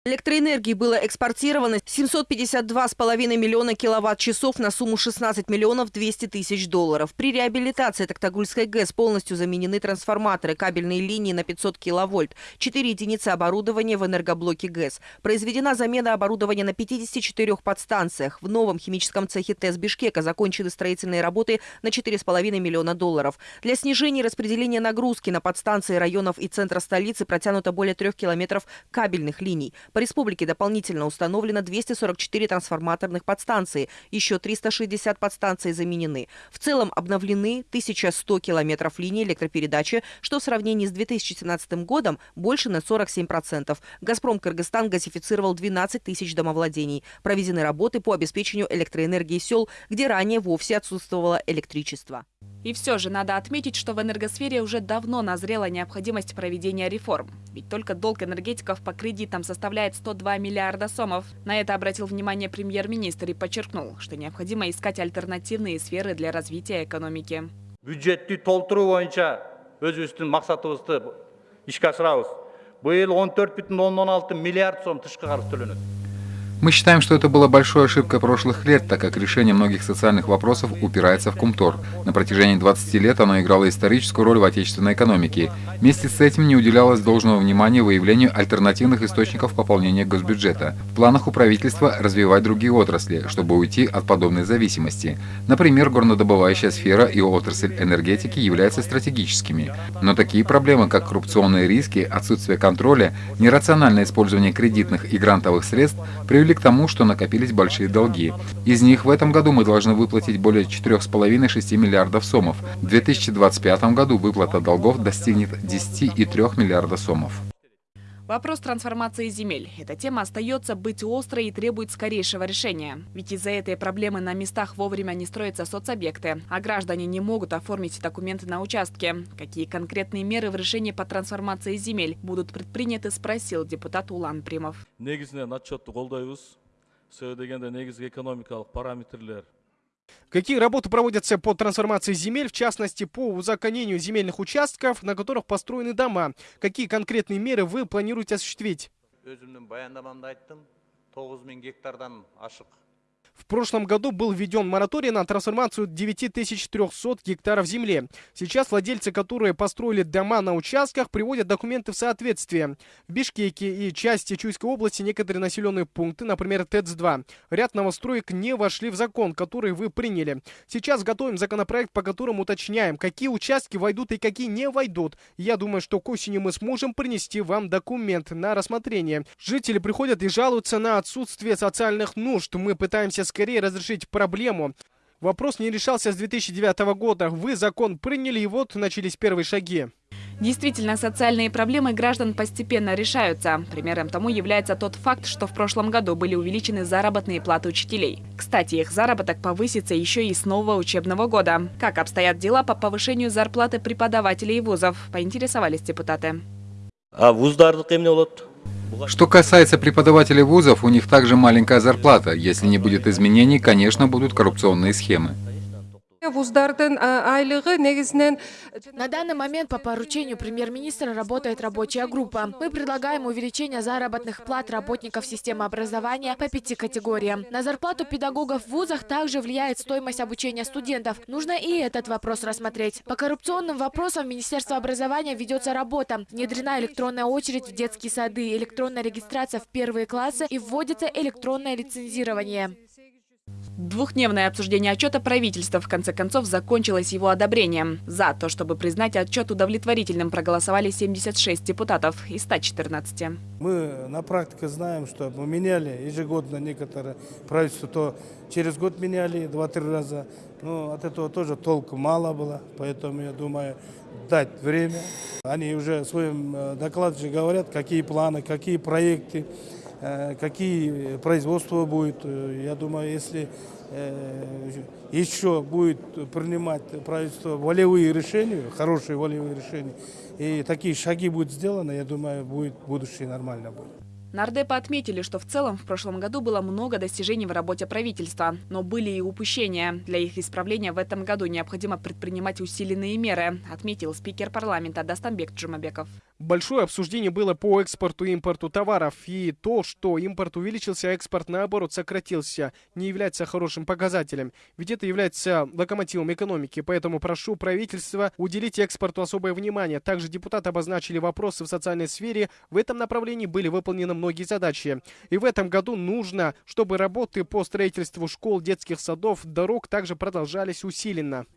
Электроэнергии было экспортировано 752,5 миллиона киловатт-часов на сумму 16 миллионов 200 тысяч долларов. При реабилитации Токтагульской ГЭС полностью заменены трансформаторы, кабельные линии на 500 киловольт, 4 единицы оборудования в энергоблоке ГЭС. Произведена замена оборудования на 54 подстанциях. В новом химическом цехе ТЭС Бишкека закончены строительные работы на 4,5 миллиона долларов. Для снижения распределения нагрузки на подстанции районов и центра столицы протянуто более трех километров кабельных линий. Республике дополнительно установлено 244 трансформаторных подстанции, еще 360 подстанций заменены. В целом обновлены 1100 километров линий электропередачи, что в сравнении с 2017 годом больше на 47%. «Газпром Кыргызстан» газифицировал 12 тысяч домовладений. Проведены работы по обеспечению электроэнергии сел, где ранее вовсе отсутствовало электричество. И все же надо отметить, что в энергосфере уже давно назрела необходимость проведения реформ. Ведь только долг энергетиков по кредитам составляет 102 миллиарда сомов. На это обратил внимание премьер-министр и подчеркнул, что необходимо искать альтернативные сферы для развития экономики. Бюджетті толтыру бойынша өзіміздің мақсатыбызды ишке асырабыз. Быйыл 14,16 миллиард сом тышкы қарыз төленеді. Мы считаем, что это была большой ошибкой прошлых лет, так как решение многих социальных вопросов упирается в Кумтор. На протяжении 20 лет оно играло историческую роль в отечественной экономике. Вместе с этим не уделялось должного внимания выявлению альтернативных источников пополнения госбюджета. В планах у правительства развивать другие отрасли, чтобы уйти от подобной зависимости. Например, горнодобывающая сфера и отрасль энергетики являются стратегическими. Но такие проблемы, как коррупционные риски, отсутствие контроля, нерациональное использование кредитных и грантовых средств привели привели к тому, что накопились большие долги. Из них в этом году мы должны выплатить более 4,5-6 миллиардов сомов. В 2025 году выплата долгов достигнет 10,3 миллиарда сомов. Вопрос трансформации земель. Эта тема остается быть острой и требует скорейшего решения. Ведь из-за этой проблемы на местах вовремя не строятся соцобъекты, а граждане не могут оформить документы на участке. Какие конкретные меры в решении по трансформации земель будут предприняты, спросил депутат Улан Примов. Какие работы проводятся по трансформации земель, в частности, по узаконению земельных участков, на которых построены дома? Какие конкретные меры вы планируете осуществить? В прошлом году был введен мораторий на трансформацию 9300 гектаров земли. Сейчас владельцы, которые построили дома на участках, приводят документы в соответствие. В Бишкеке и части Чуйской области некоторые населенные пункты, например, ТЭЦ-2, ряд новостроек не вошли в закон, который вы приняли. Сейчас готовим законопроект, по которому уточняем, какие участки войдут и какие не войдут. Я думаю, что к осени мы сможем принести вам документ на рассмотрение. Жители приходят и жалуются на отсутствие социальных нужд. Мы пытаемся скорее разрешить проблему. Вопрос не решался с 2009 года. Вы закон приняли, и вот начались первые шаги. Действительно, социальные проблемы граждан постепенно решаются. Примером тому является тот факт, что в прошлом году были увеличены заработные платы учителей. Кстати, их заработок повысится еще и с нового учебного года. Как обстоят дела по повышению зарплаты преподавателей вузов, поинтересовались депутаты. А вуздарды что касается преподавателей вузов, у них также маленькая зарплата. Если не будет изменений, конечно, будут коррупционные схемы. На данный момент по поручению премьер-министра работает рабочая группа. Мы предлагаем увеличение заработных плат работников системы образования по пяти категориям. На зарплату педагогов в вузах также влияет стоимость обучения студентов. Нужно и этот вопрос рассмотреть. По коррупционным вопросам Министерство образования ведется работа. Внедрена электронная очередь в детские сады, электронная регистрация в первые классы и вводится электронное лицензирование. Двухдневное обсуждение отчета правительства в конце концов закончилось его одобрением. За то, чтобы признать отчет удовлетворительным, проголосовали 76 депутатов из 114. Мы на практике знаем, что мы меняли ежегодно некоторые правительства, то через год меняли два-три раза. Но от этого тоже толку мало было, поэтому я думаю, дать время. Они уже в своем э, докладе говорят, какие планы, какие проекты. Э, какие производства будет. Э, я думаю, если э, еще будет принимать правительство волевые решения, хорошие волевые решения, и такие шаги будут сделаны, я думаю, будет будущее нормально будет. Нардепы отметили, что в целом в прошлом году было много достижений в работе правительства, но были и упущения. Для их исправления в этом году необходимо предпринимать усиленные меры, отметил спикер парламента Дастанбек Джумабеков. Большое обсуждение было по экспорту и импорту товаров, и то, что импорт увеличился, а экспорт, наоборот, сократился, не является хорошим показателем, ведь это является локомотивом экономики, поэтому прошу правительства уделить экспорту особое внимание. Также депутаты обозначили вопросы в социальной сфере, в этом направлении были выполнены многие задачи. И в этом году нужно, чтобы работы по строительству школ, детских садов, дорог также продолжались усиленно.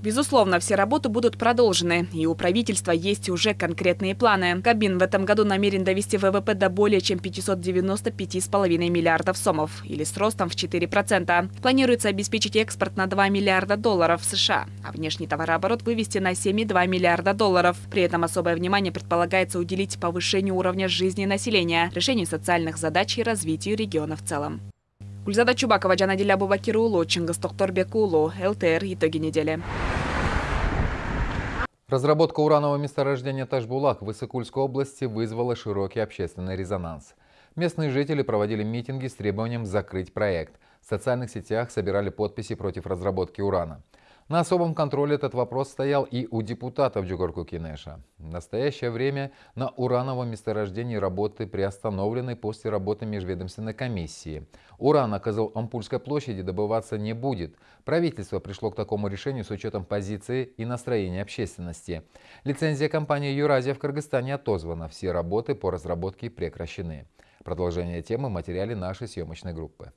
Безусловно, все работы будут продолжены, и у правительства есть уже конкретные планы. Кабин в этом году намерен довести ВВП до более чем 595,5 миллиардов сомов, или с ростом в 4%. Планируется обеспечить экспорт на 2 миллиарда долларов США, а внешний товарооборот вывести на 7,2 миллиарда долларов. При этом особое внимание предполагается уделить повышению уровня жизни населения, решению социальных задач и развитию региона в целом. Гульзада Чубакова, Джанадиля Абубакирулу, Чингис Тохторбекулу, ЛТР. Итоги недели. Разработка уранового месторождения Ташбулак в Иссыкульской области вызвала широкий общественный резонанс. Местные жители проводили митинги с требованием закрыть проект. В социальных сетях собирали подписи против разработки урана. На особом контроле этот вопрос стоял и у депутатов Джугорку Кинеша. В настоящее время на урановом месторождении работы приостановлены после работы межведомственной комиссии. Уран на Козыл-Ампульской площади добываться не будет. Правительство пришло к такому решению с учетом позиции и настроения общественности. Лицензия компании «Юразия» в Кыргызстане отозвана. Все работы по разработке прекращены. Продолжение темы в материале нашей съемочной группы.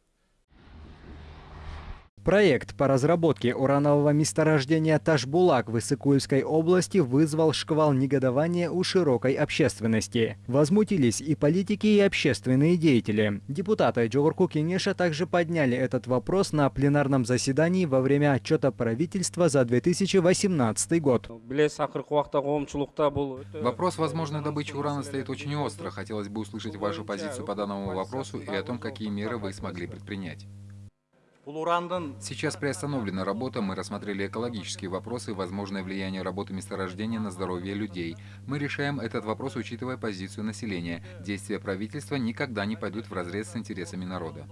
Проект по разработке уранового месторождения Ташбулак в Иссыкульской области вызвал шквал негодования у широкой общественности. Возмутились и политики, и общественные деятели. Депутаты Джогурку Кенеша также подняли этот вопрос на пленарном заседании во время отчета правительства за 2018 год. Вопрос возможной добычи урана стоит очень остро. Хотелось бы услышать вашу позицию по данному вопросу и о том, какие меры вы смогли предпринять. Сейчас приостановлена работа, мы рассмотрели экологические вопросы возможное влияние работы месторождения на здоровье людей. Мы решаем этот вопрос, учитывая позицию населения. Действия правительства никогда не пойдут вразрез с интересами народа.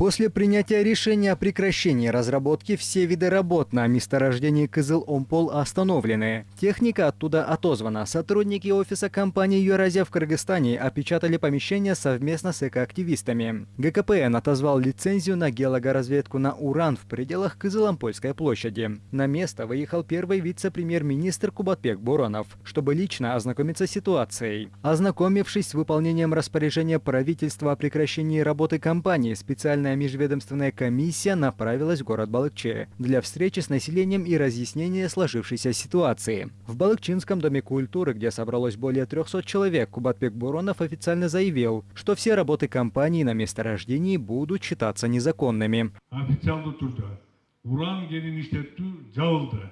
После принятия решения о прекращении разработки все виды работ на месторождении Кызыл-Омпол остановлены. Техника оттуда отозвана. Сотрудники офиса компании «Юразия» в Кыргызстане опечатали помещение совместно с экоактивистами. ГКПН отозвал лицензию на геологоразведку на уран в пределах Кызыл-Ампольской площади. На место выехал первый вице-премьер-министр Кубатбек Буронов, чтобы лично ознакомиться с ситуацией. Ознакомившись с выполнением распоряжения правительства о прекращении работы компании, специальная Специальная межведомственная комиссия направилась в город Балыкче для встречи с населением и разъяснения сложившейся ситуации. В Балыкчинском доме культуры, где собралось более 300 человек, Кубатбек Буронов официально заявил, что все работы компании на месторождении будут считаться незаконными. Уран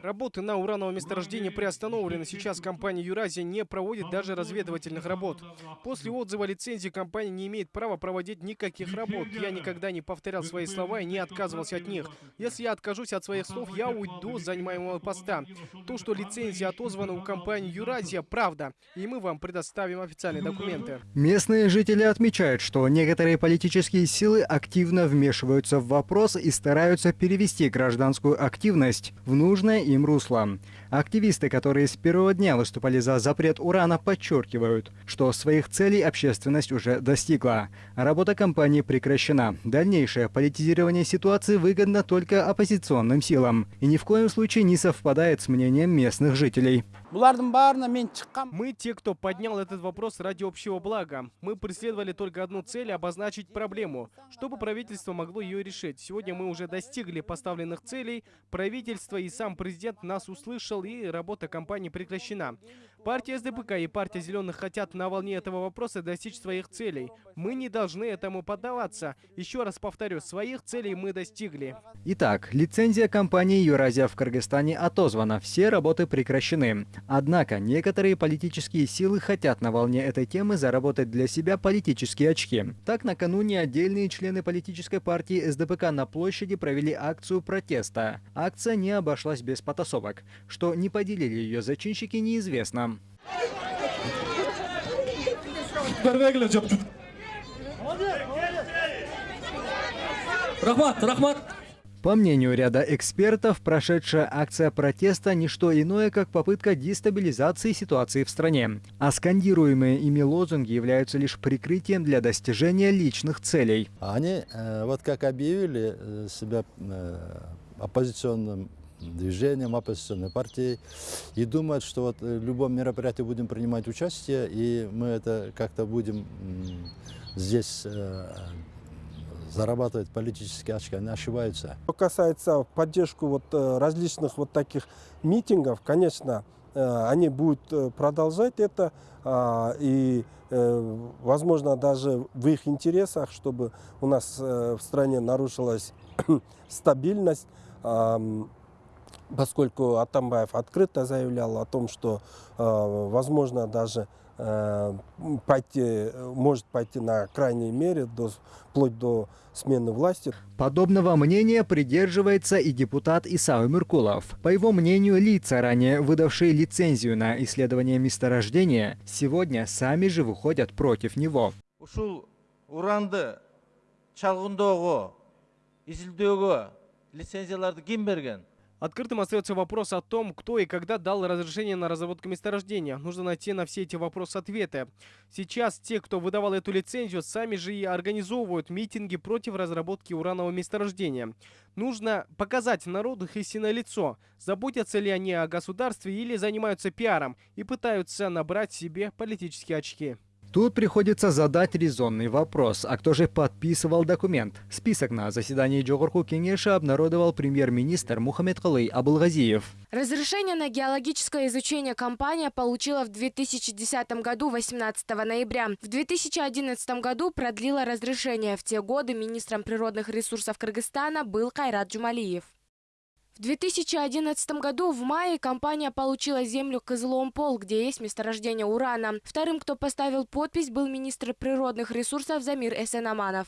Работы на урановом месторождении приостановлены. Сейчас компания «Юразия» не проводит даже разведывательных работ. После отзыва лицензии компания не имеет права проводить никаких работ. Я никогда не повторял свои слова и не отказывался от них. Если я откажусь от своих слов, я уйду с занимаемого поста. То, что лицензия отозвана у компании «Юразия» – правда. И мы вам предоставим официальные документы. Местные жители отмечают, что некоторые политические силы активно вмешиваются в вопрос и стараются перевести гражданскую активность в нужное им русло. Активисты, которые с первого дня выступали за запрет урана, подчеркивают, что своих целей общественность уже достигла. Работа компании прекращена. Дальнейшее политизирование ситуации выгодно только оппозиционным силам и ни в коем случае не совпадает с мнением местных жителей. Мы те, кто поднял этот вопрос ради общего блага. Мы преследовали только одну цель – обозначить проблему, чтобы правительство могло ее решить. Сегодня мы уже достигли поставленных целей, правительство и сам президент нас услышал, и работа компании прекращена. Партия СДПК и партия Зеленых хотят на волне этого вопроса достичь своих целей. Мы не должны этому поддаваться. Еще раз повторю, своих целей мы достигли. Итак, лицензия компании «Юразия» в Кыргызстане отозвана, все работы прекращены. Однако, некоторые политические силы хотят на волне этой темы заработать для себя политические очки. Так, накануне отдельные члены политической партии СДПК на площади провели акцию протеста. Акция не обошлась без потасовок. Что не поделили ее зачинщики, неизвестно. Рахмат, рахмат. По мнению ряда экспертов, прошедшая акция протеста – не что иное, как попытка дестабилизации ситуации в стране. А скандируемые ими лозунги являются лишь прикрытием для достижения личных целей. Они э, вот как объявили э, себя э, оппозиционным движением, оппозиционной партией и думают, что вот в любом мероприятии будем принимать участие, и мы это как-то будем здесь зарабатывать политические очки, они ошибаются. Что касается поддержку вот э, различных вот таких митингов, конечно, э, они будут э, продолжать это, а, и, возможно, даже в их интересах, чтобы у нас в стране нарушилась стабильность, поскольку Атамбаев открыто заявлял о том, что, возможно, даже Э, пойти, может пойти на крайней мере, до, вплоть до смены власти. Подобного мнения придерживается и депутат Исау Меркулов. По его мнению, лица, ранее выдавшие лицензию на исследование месторождения, сегодня сами же выходят против него. Ушул уранды чалгындоого, изилдөөгө лицензияларды ким берген? Открытым остается вопрос о том, кто и когда дал разрешение на разработку месторождения. Нужно найти на все эти вопросы ответы. Сейчас те, кто выдавал эту лицензию, сами же и организовывают митинги против разработки уранового месторождения. Нужно показать народу их истинное лицо. Заботятся ли они о государстве или занимаются пиаром и пытаются набрать себе политические очки. Тут приходится задать резонный вопрос, а кто же подписывал документ? Список на заседании Джогорку Кенеша обнародовал премьер-министр Мухаммед Калый Абулгазиев. Разрешение на геологическое изучение компания получила в 2010 году 18 ноября. В 2011 году продлила разрешение. В те годы министром природных ресурсов Кыргызстана был Кайрат Джумалиев. В 2011 году в мае компания получила землю Кызыломпол, где есть месторождение урана. Вторым, кто поставил подпись, был министр природных ресурсов Замир Эсенаманов.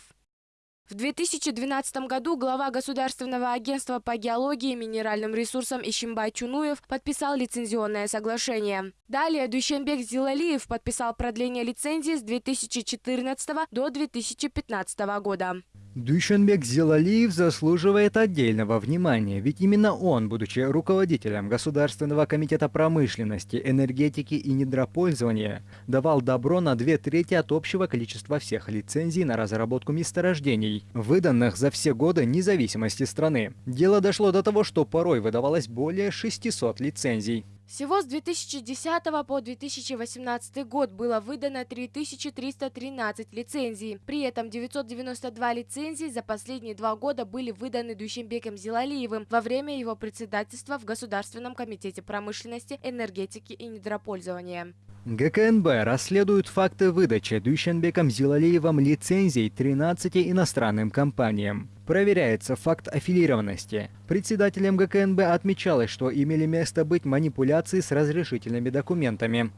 В 2012 году глава Государственного агентства по геологии и минеральным ресурсам Ищембай Чунуев подписал лицензионное соглашение. Далее Дущенбек Зилалиев подписал продление лицензии с 2014 до 2015 года. Дүйшенбек Зилалиев заслуживает отдельного внимания, ведь именно он, будучи руководителем Государственного комитета промышленности, энергетики и недропользования, давал добро на две трети от общего количества всех лицензий на разработку месторождений, выданных за все годы независимости страны. Дело дошло до того, что порой выдавалось более 600 лицензий. Всего с 2010 по 2018 год было выдано 3313 лицензий. При этом 992 лицензии за последние два года были выданы Дущембеком Зилалиевым во время его председательства в Государственном комитете промышленности, энергетики и недропользования. ГКНБ расследует факты выдачи Дүйшенбеком Зилалиевым лицензий 13 иностранным компаниям. Проверяется факт аффилированности. Председателем ГКНБ отмечалось, что имели место быть манипуляции с разрешительными документами.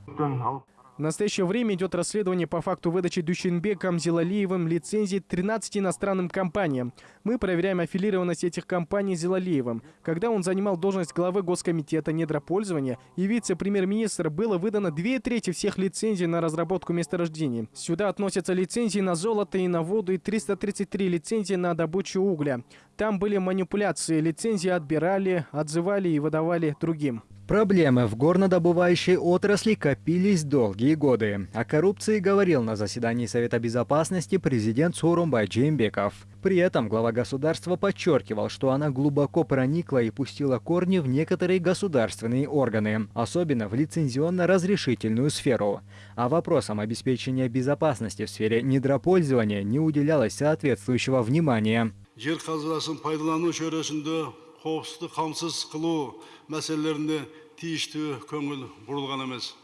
В настоящее время идет расследование по факту выдачи Дущенбеком Зилалиевым лицензий 13 иностранным компаниям. Мы проверяем аффилированность этих компаний Зилалиевым. Когда он занимал должность главы Госкомитета недропользования и вице-премьер-министра, было выдано две трети всех лицензий на разработку месторождений. Сюда относятся лицензии на золото и на воду и 333 лицензии на добычу угля. Там были манипуляции, лицензии отбирали, отзывали и выдавали другим. Проблемы в горнодобывающей отрасли копились долгие годы. О коррупции говорил на заседании Совета Безопасности президент Сурумбай Джеймбеков. При этом глава государства подчеркивал, что она глубоко проникла и пустила корни в некоторые государственные органы, особенно в лицензионно-разрешительную сферу. А вопросам обеспечения безопасности в сфере недропользования не уделялось соответствующего внимания. жер қазынасын пайдалану шөресінде қоқысты қамсыз қылу мәселелеріне тиісті көңіл бұрылған емес.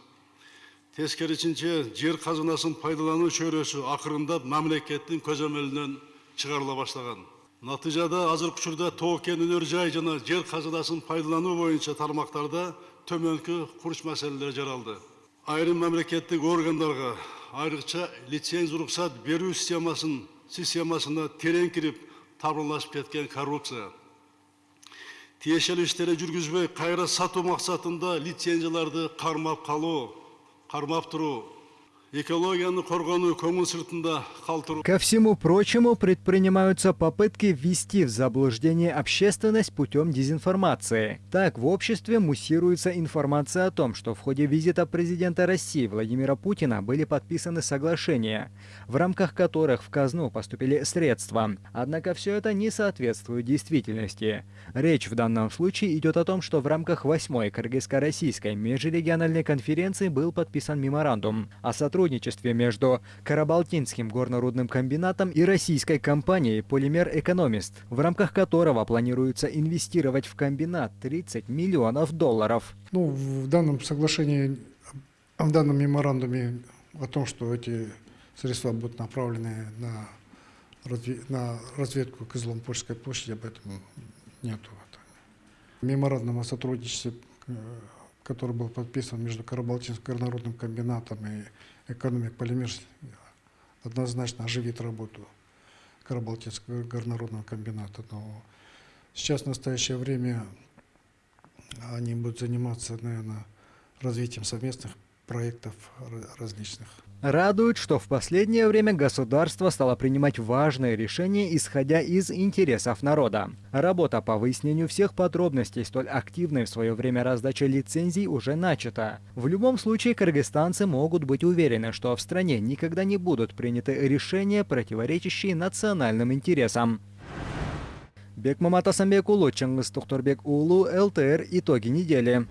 Тескерісінше жер қазынасын пайдалану шөресі ақырындап мемлекеттің көзәмелінен шығарыла бастаған. Нәтижеде азыркы учурда тоо кен өнөр жай жана жер казынасын пайдалануу боюнча тармактарда төмөнкү курч маселелер жаралды айрым мамлекеттик органдарга айрыкча лицензия уруксат берүү системасын системасына терең кирип табырлашып кеткен коррупция. Тиешелүү иштерди жүргүзбөй кайра сатуу максатында лицензияларды кармап калуу кармап туруу Ко всему прочему, предпринимаются попытки ввести в заблуждение общественность путем дезинформации. Так, в обществе муссируется информация о том, что в ходе визита президента России Владимира Путина были подписаны соглашения, в рамках которых в казну поступили средства. Однако все это не соответствует действительности. Речь в данном случае идет о том, что в рамках 8-й Кыргызско-Российской межрегиональной конференции был подписан меморандум о сотрудничестве между Карабалтинским горнорудным комбинатом и российской компанией «Полимер Экономист», в рамках которого планируется инвестировать в комбинат 30 миллионов долларов. Ну, в данном соглашении, в данном меморандуме о том, что эти средства будут направлены на, разве- на разведку Кызыломпольской площади, об этом нету. Меморандум о сотрудничестве, э, который был подписан между Карабалтинским горнорудным комбинатом и экономик Полимер, однозначно оживит работу Карабалтинского горнорудного комбината. Но сейчас, в настоящее время, они будут заниматься, наверное, развитием совместных проектов различных. Радует, что в последнее время государство стало принимать важные решения, исходя из интересов народа. Работа по выяснению всех подробностей столь активной в свое время раздачи лицензий уже начата. В любом случае, кыргызстанцы могут быть уверены, что в стране никогда не будут приняты решения, противоречащие национальным интересам. Бекмамат Асамбек Улу, Чангыс Тухторбек Улу, ЛТР. Итоги недели.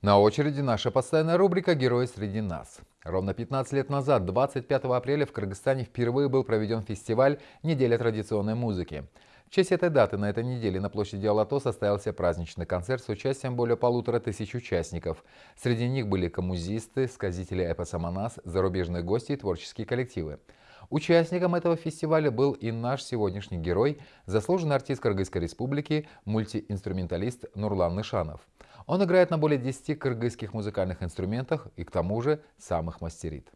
На очереди наша постоянная рубрика «Герои среди нас». Ровно 15 лет назад, 25 апреля, в Кыргызстане впервые был проведен фестиваль «Неделя традиционной музыки». В честь этой даты на этой неделе на площади Алато состоялся праздничный концерт с участием более полутора тысяч участников. Среди них были коммузисты, сказители эпоса Манас, зарубежные гости и творческие коллективы. Участником этого фестиваля был и наш сегодняшний герой, заслуженный артист Кыргызской республики, мультиинструменталист Нурлан Нышанов. Он играет на более 10 кыргызских музыкальных инструментах и к тому же сам их мастерит.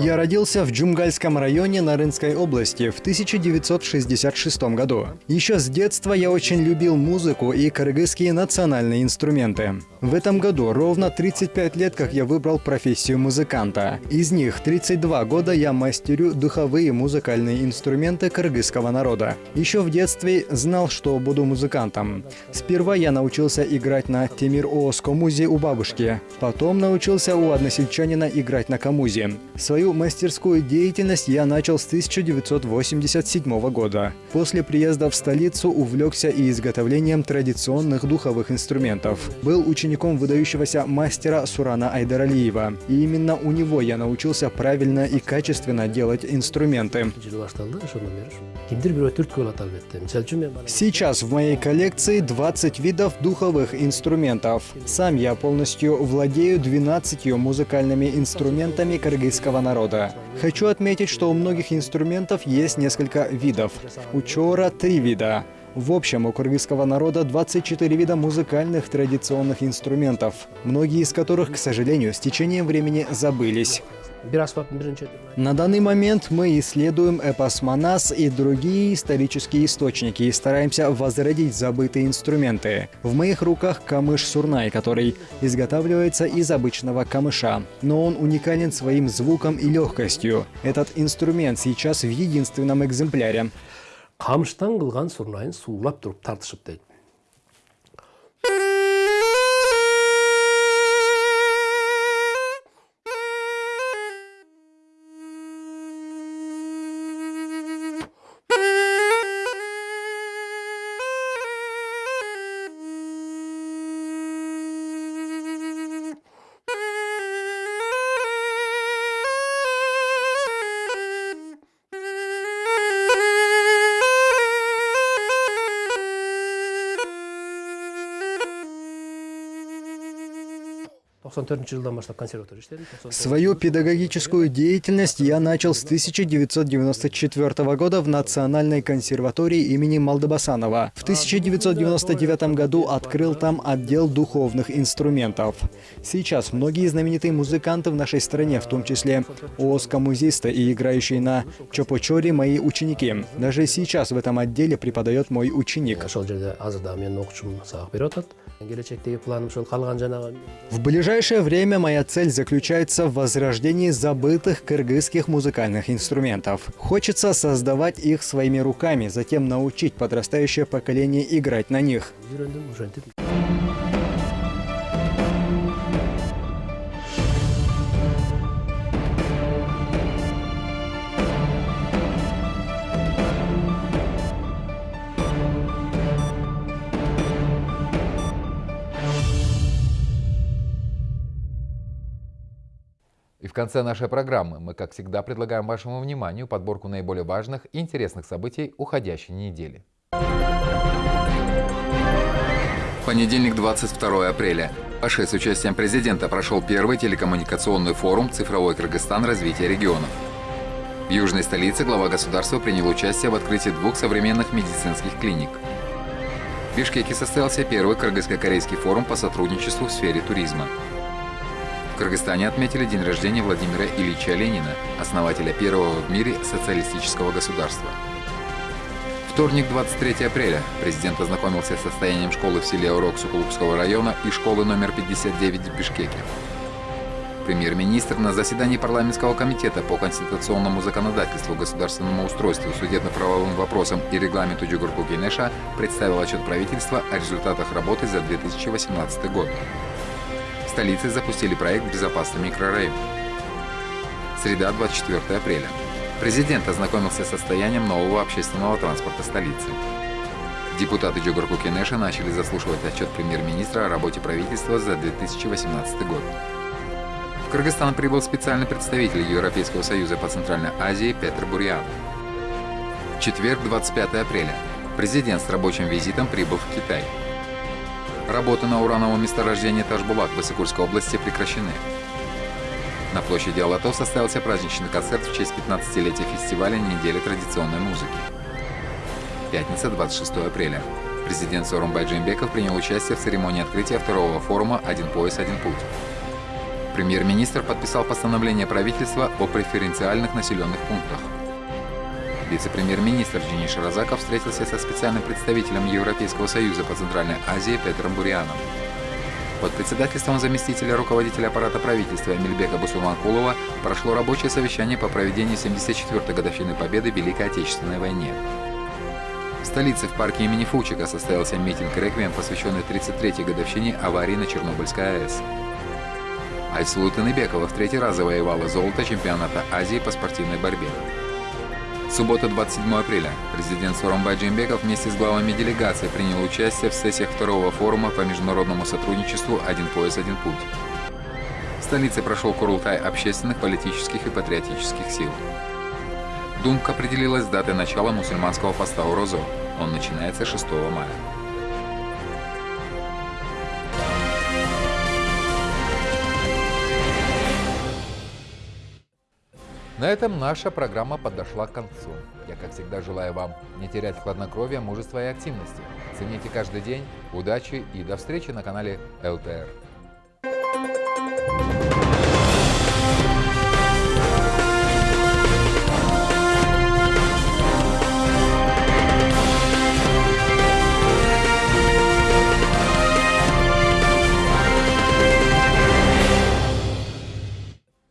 Я родился в Джумгальском районе Нарынской области в 1966 году. Еще с детства я очень любил музыку и кыргызские национальные инструменты. В этом году ровно 35 лет, как я выбрал профессию музыканта. Из них 32 года я мастерю духовые музыкальные инструменты кыргызского народа. Еще в детстве знал, что буду музыкантом. Сперва я научился играть на Темир Ооско музе у бабушки. Потом научился у односельчанина играть на камузе. Свою мастерскую деятельность я начал с 1987 года. После приезда в столицу увлекся и изготовлением традиционных духовых инструментов. Был учеником выдающегося мастера Сурана Айдаралиева. И именно у него я научился правильно и качественно делать инструменты. Сейчас в моей коллекции 20 видов духовых инструментов. Сам я полностью владею 12 музыкальными инструментами кыргызского народа. Хочу отметить, что у многих инструментов есть несколько видов. У чора три вида. В общем, у кыргызского народа 24 вида музыкальных традиционных инструментов, многие из которых, к сожалению, с течением времени забылись. На данный момент мы исследуем эпос Манас и другие исторические источники и стараемся возродить забытые инструменты. В моих руках камыш Сурнай, который изготавливается из обычного камыша, но он уникален своим звуком и легкостью. Этот инструмент сейчас в единственном экземпляре. камыштан кылган сурнайын суулап туруп тартышып дейт Свою педагогическую деятельность я начал с 1994 года в Национальной консерватории имени Малдабасанова. В 1999 году открыл там отдел духовных инструментов. Сейчас многие знаменитые музыканты в нашей стране, в том числе оскомузисты и играющие на чопочоре, мои ученики. Даже сейчас в этом отделе преподает мой ученик. В ближайшее время моя цель заключается в возрождении забытых кыргызских музыкальных инструментов. Хочется создавать их своими руками, затем научить подрастающее поколение играть на них. В конце нашей программы мы, как всегда, предлагаем вашему вниманию подборку наиболее важных и интересных событий уходящей недели. Понедельник, 22 апреля. Аше с участием президента прошел первый телекоммуникационный форум «Цифровой Кыргызстан. Развитие регионов». В южной столице глава государства принял участие в открытии двух современных медицинских клиник. В Бишкеке состоялся первый кыргызско-корейский форум по сотрудничеству в сфере туризма. Кыргызстане отметили день рождения Владимира Ильича Ленина, основателя первого в мире социалистического государства. Вторник, 23 апреля. Президент ознакомился с состоянием школы в селе Урок Сукулукского района и школы номер 59 в Бишкеке. Премьер-министр на заседании парламентского комитета по конституционному законодательству, государственному устройству, судебно-правовым вопросам и регламенту Джугурку Генеша представил отчет правительства о результатах работы за 2018 год. В столице запустили проект «Безопасный микрорайон». Среда, 24 апреля. Президент ознакомился с состоянием нового общественного транспорта столицы. Депутаты Джугурку Кенеша начали заслушивать отчет премьер-министра о работе правительства за 2018 год. В Кыргызстан прибыл специальный представитель Европейского союза по Центральной Азии Петр Бурьян. Четверг, 25 апреля. Президент с рабочим визитом прибыл в Китай. Работы на урановом месторождении Ташбулак Высокурской области прекращены. На площади Алато состоялся праздничный концерт в честь 15-летия фестиваля «Недели традиционной музыки». Пятница, 26 апреля. Президент Сорумбай Джимбеков принял участие в церемонии открытия второго форума «Один пояс, один путь». Премьер-министр подписал постановление правительства о преференциальных населенных пунктах. Вице-премьер-министр Денис Шаразаков встретился со специальным представителем Европейского союза по Центральной Азии Петром Буряном. Под председательством заместителя руководителя аппарата правительства Эмильбека Бусулманкулова прошло рабочее совещание по проведению 74-й годовщины Победы в Великой Отечественной войне. В столице в парке имени Фучика состоялся митинг-реквием, посвященный 33-й годовщине аварии на Чернобыльской АЭС. Айсулу Таныбекова в третий раз завоевала золото чемпионата Азии по спортивной борьбе. Суббота, 27 апреля. Президент Соромбай Джимбеков вместе с главами делегации принял участие в сессиях второго форума по международному сотрудничеству «Один пояс, один путь». В столице прошел Курултай общественных, политических и патриотических сил. Думка определилась с датой начала мусульманского поста Урозо. Он начинается 6 мая. На этом наша программа подошла к концу. Я, как всегда, желаю вам не терять хладнокровия, мужества и активности. Цените каждый день, удачи и до встречи на канале ЛТР.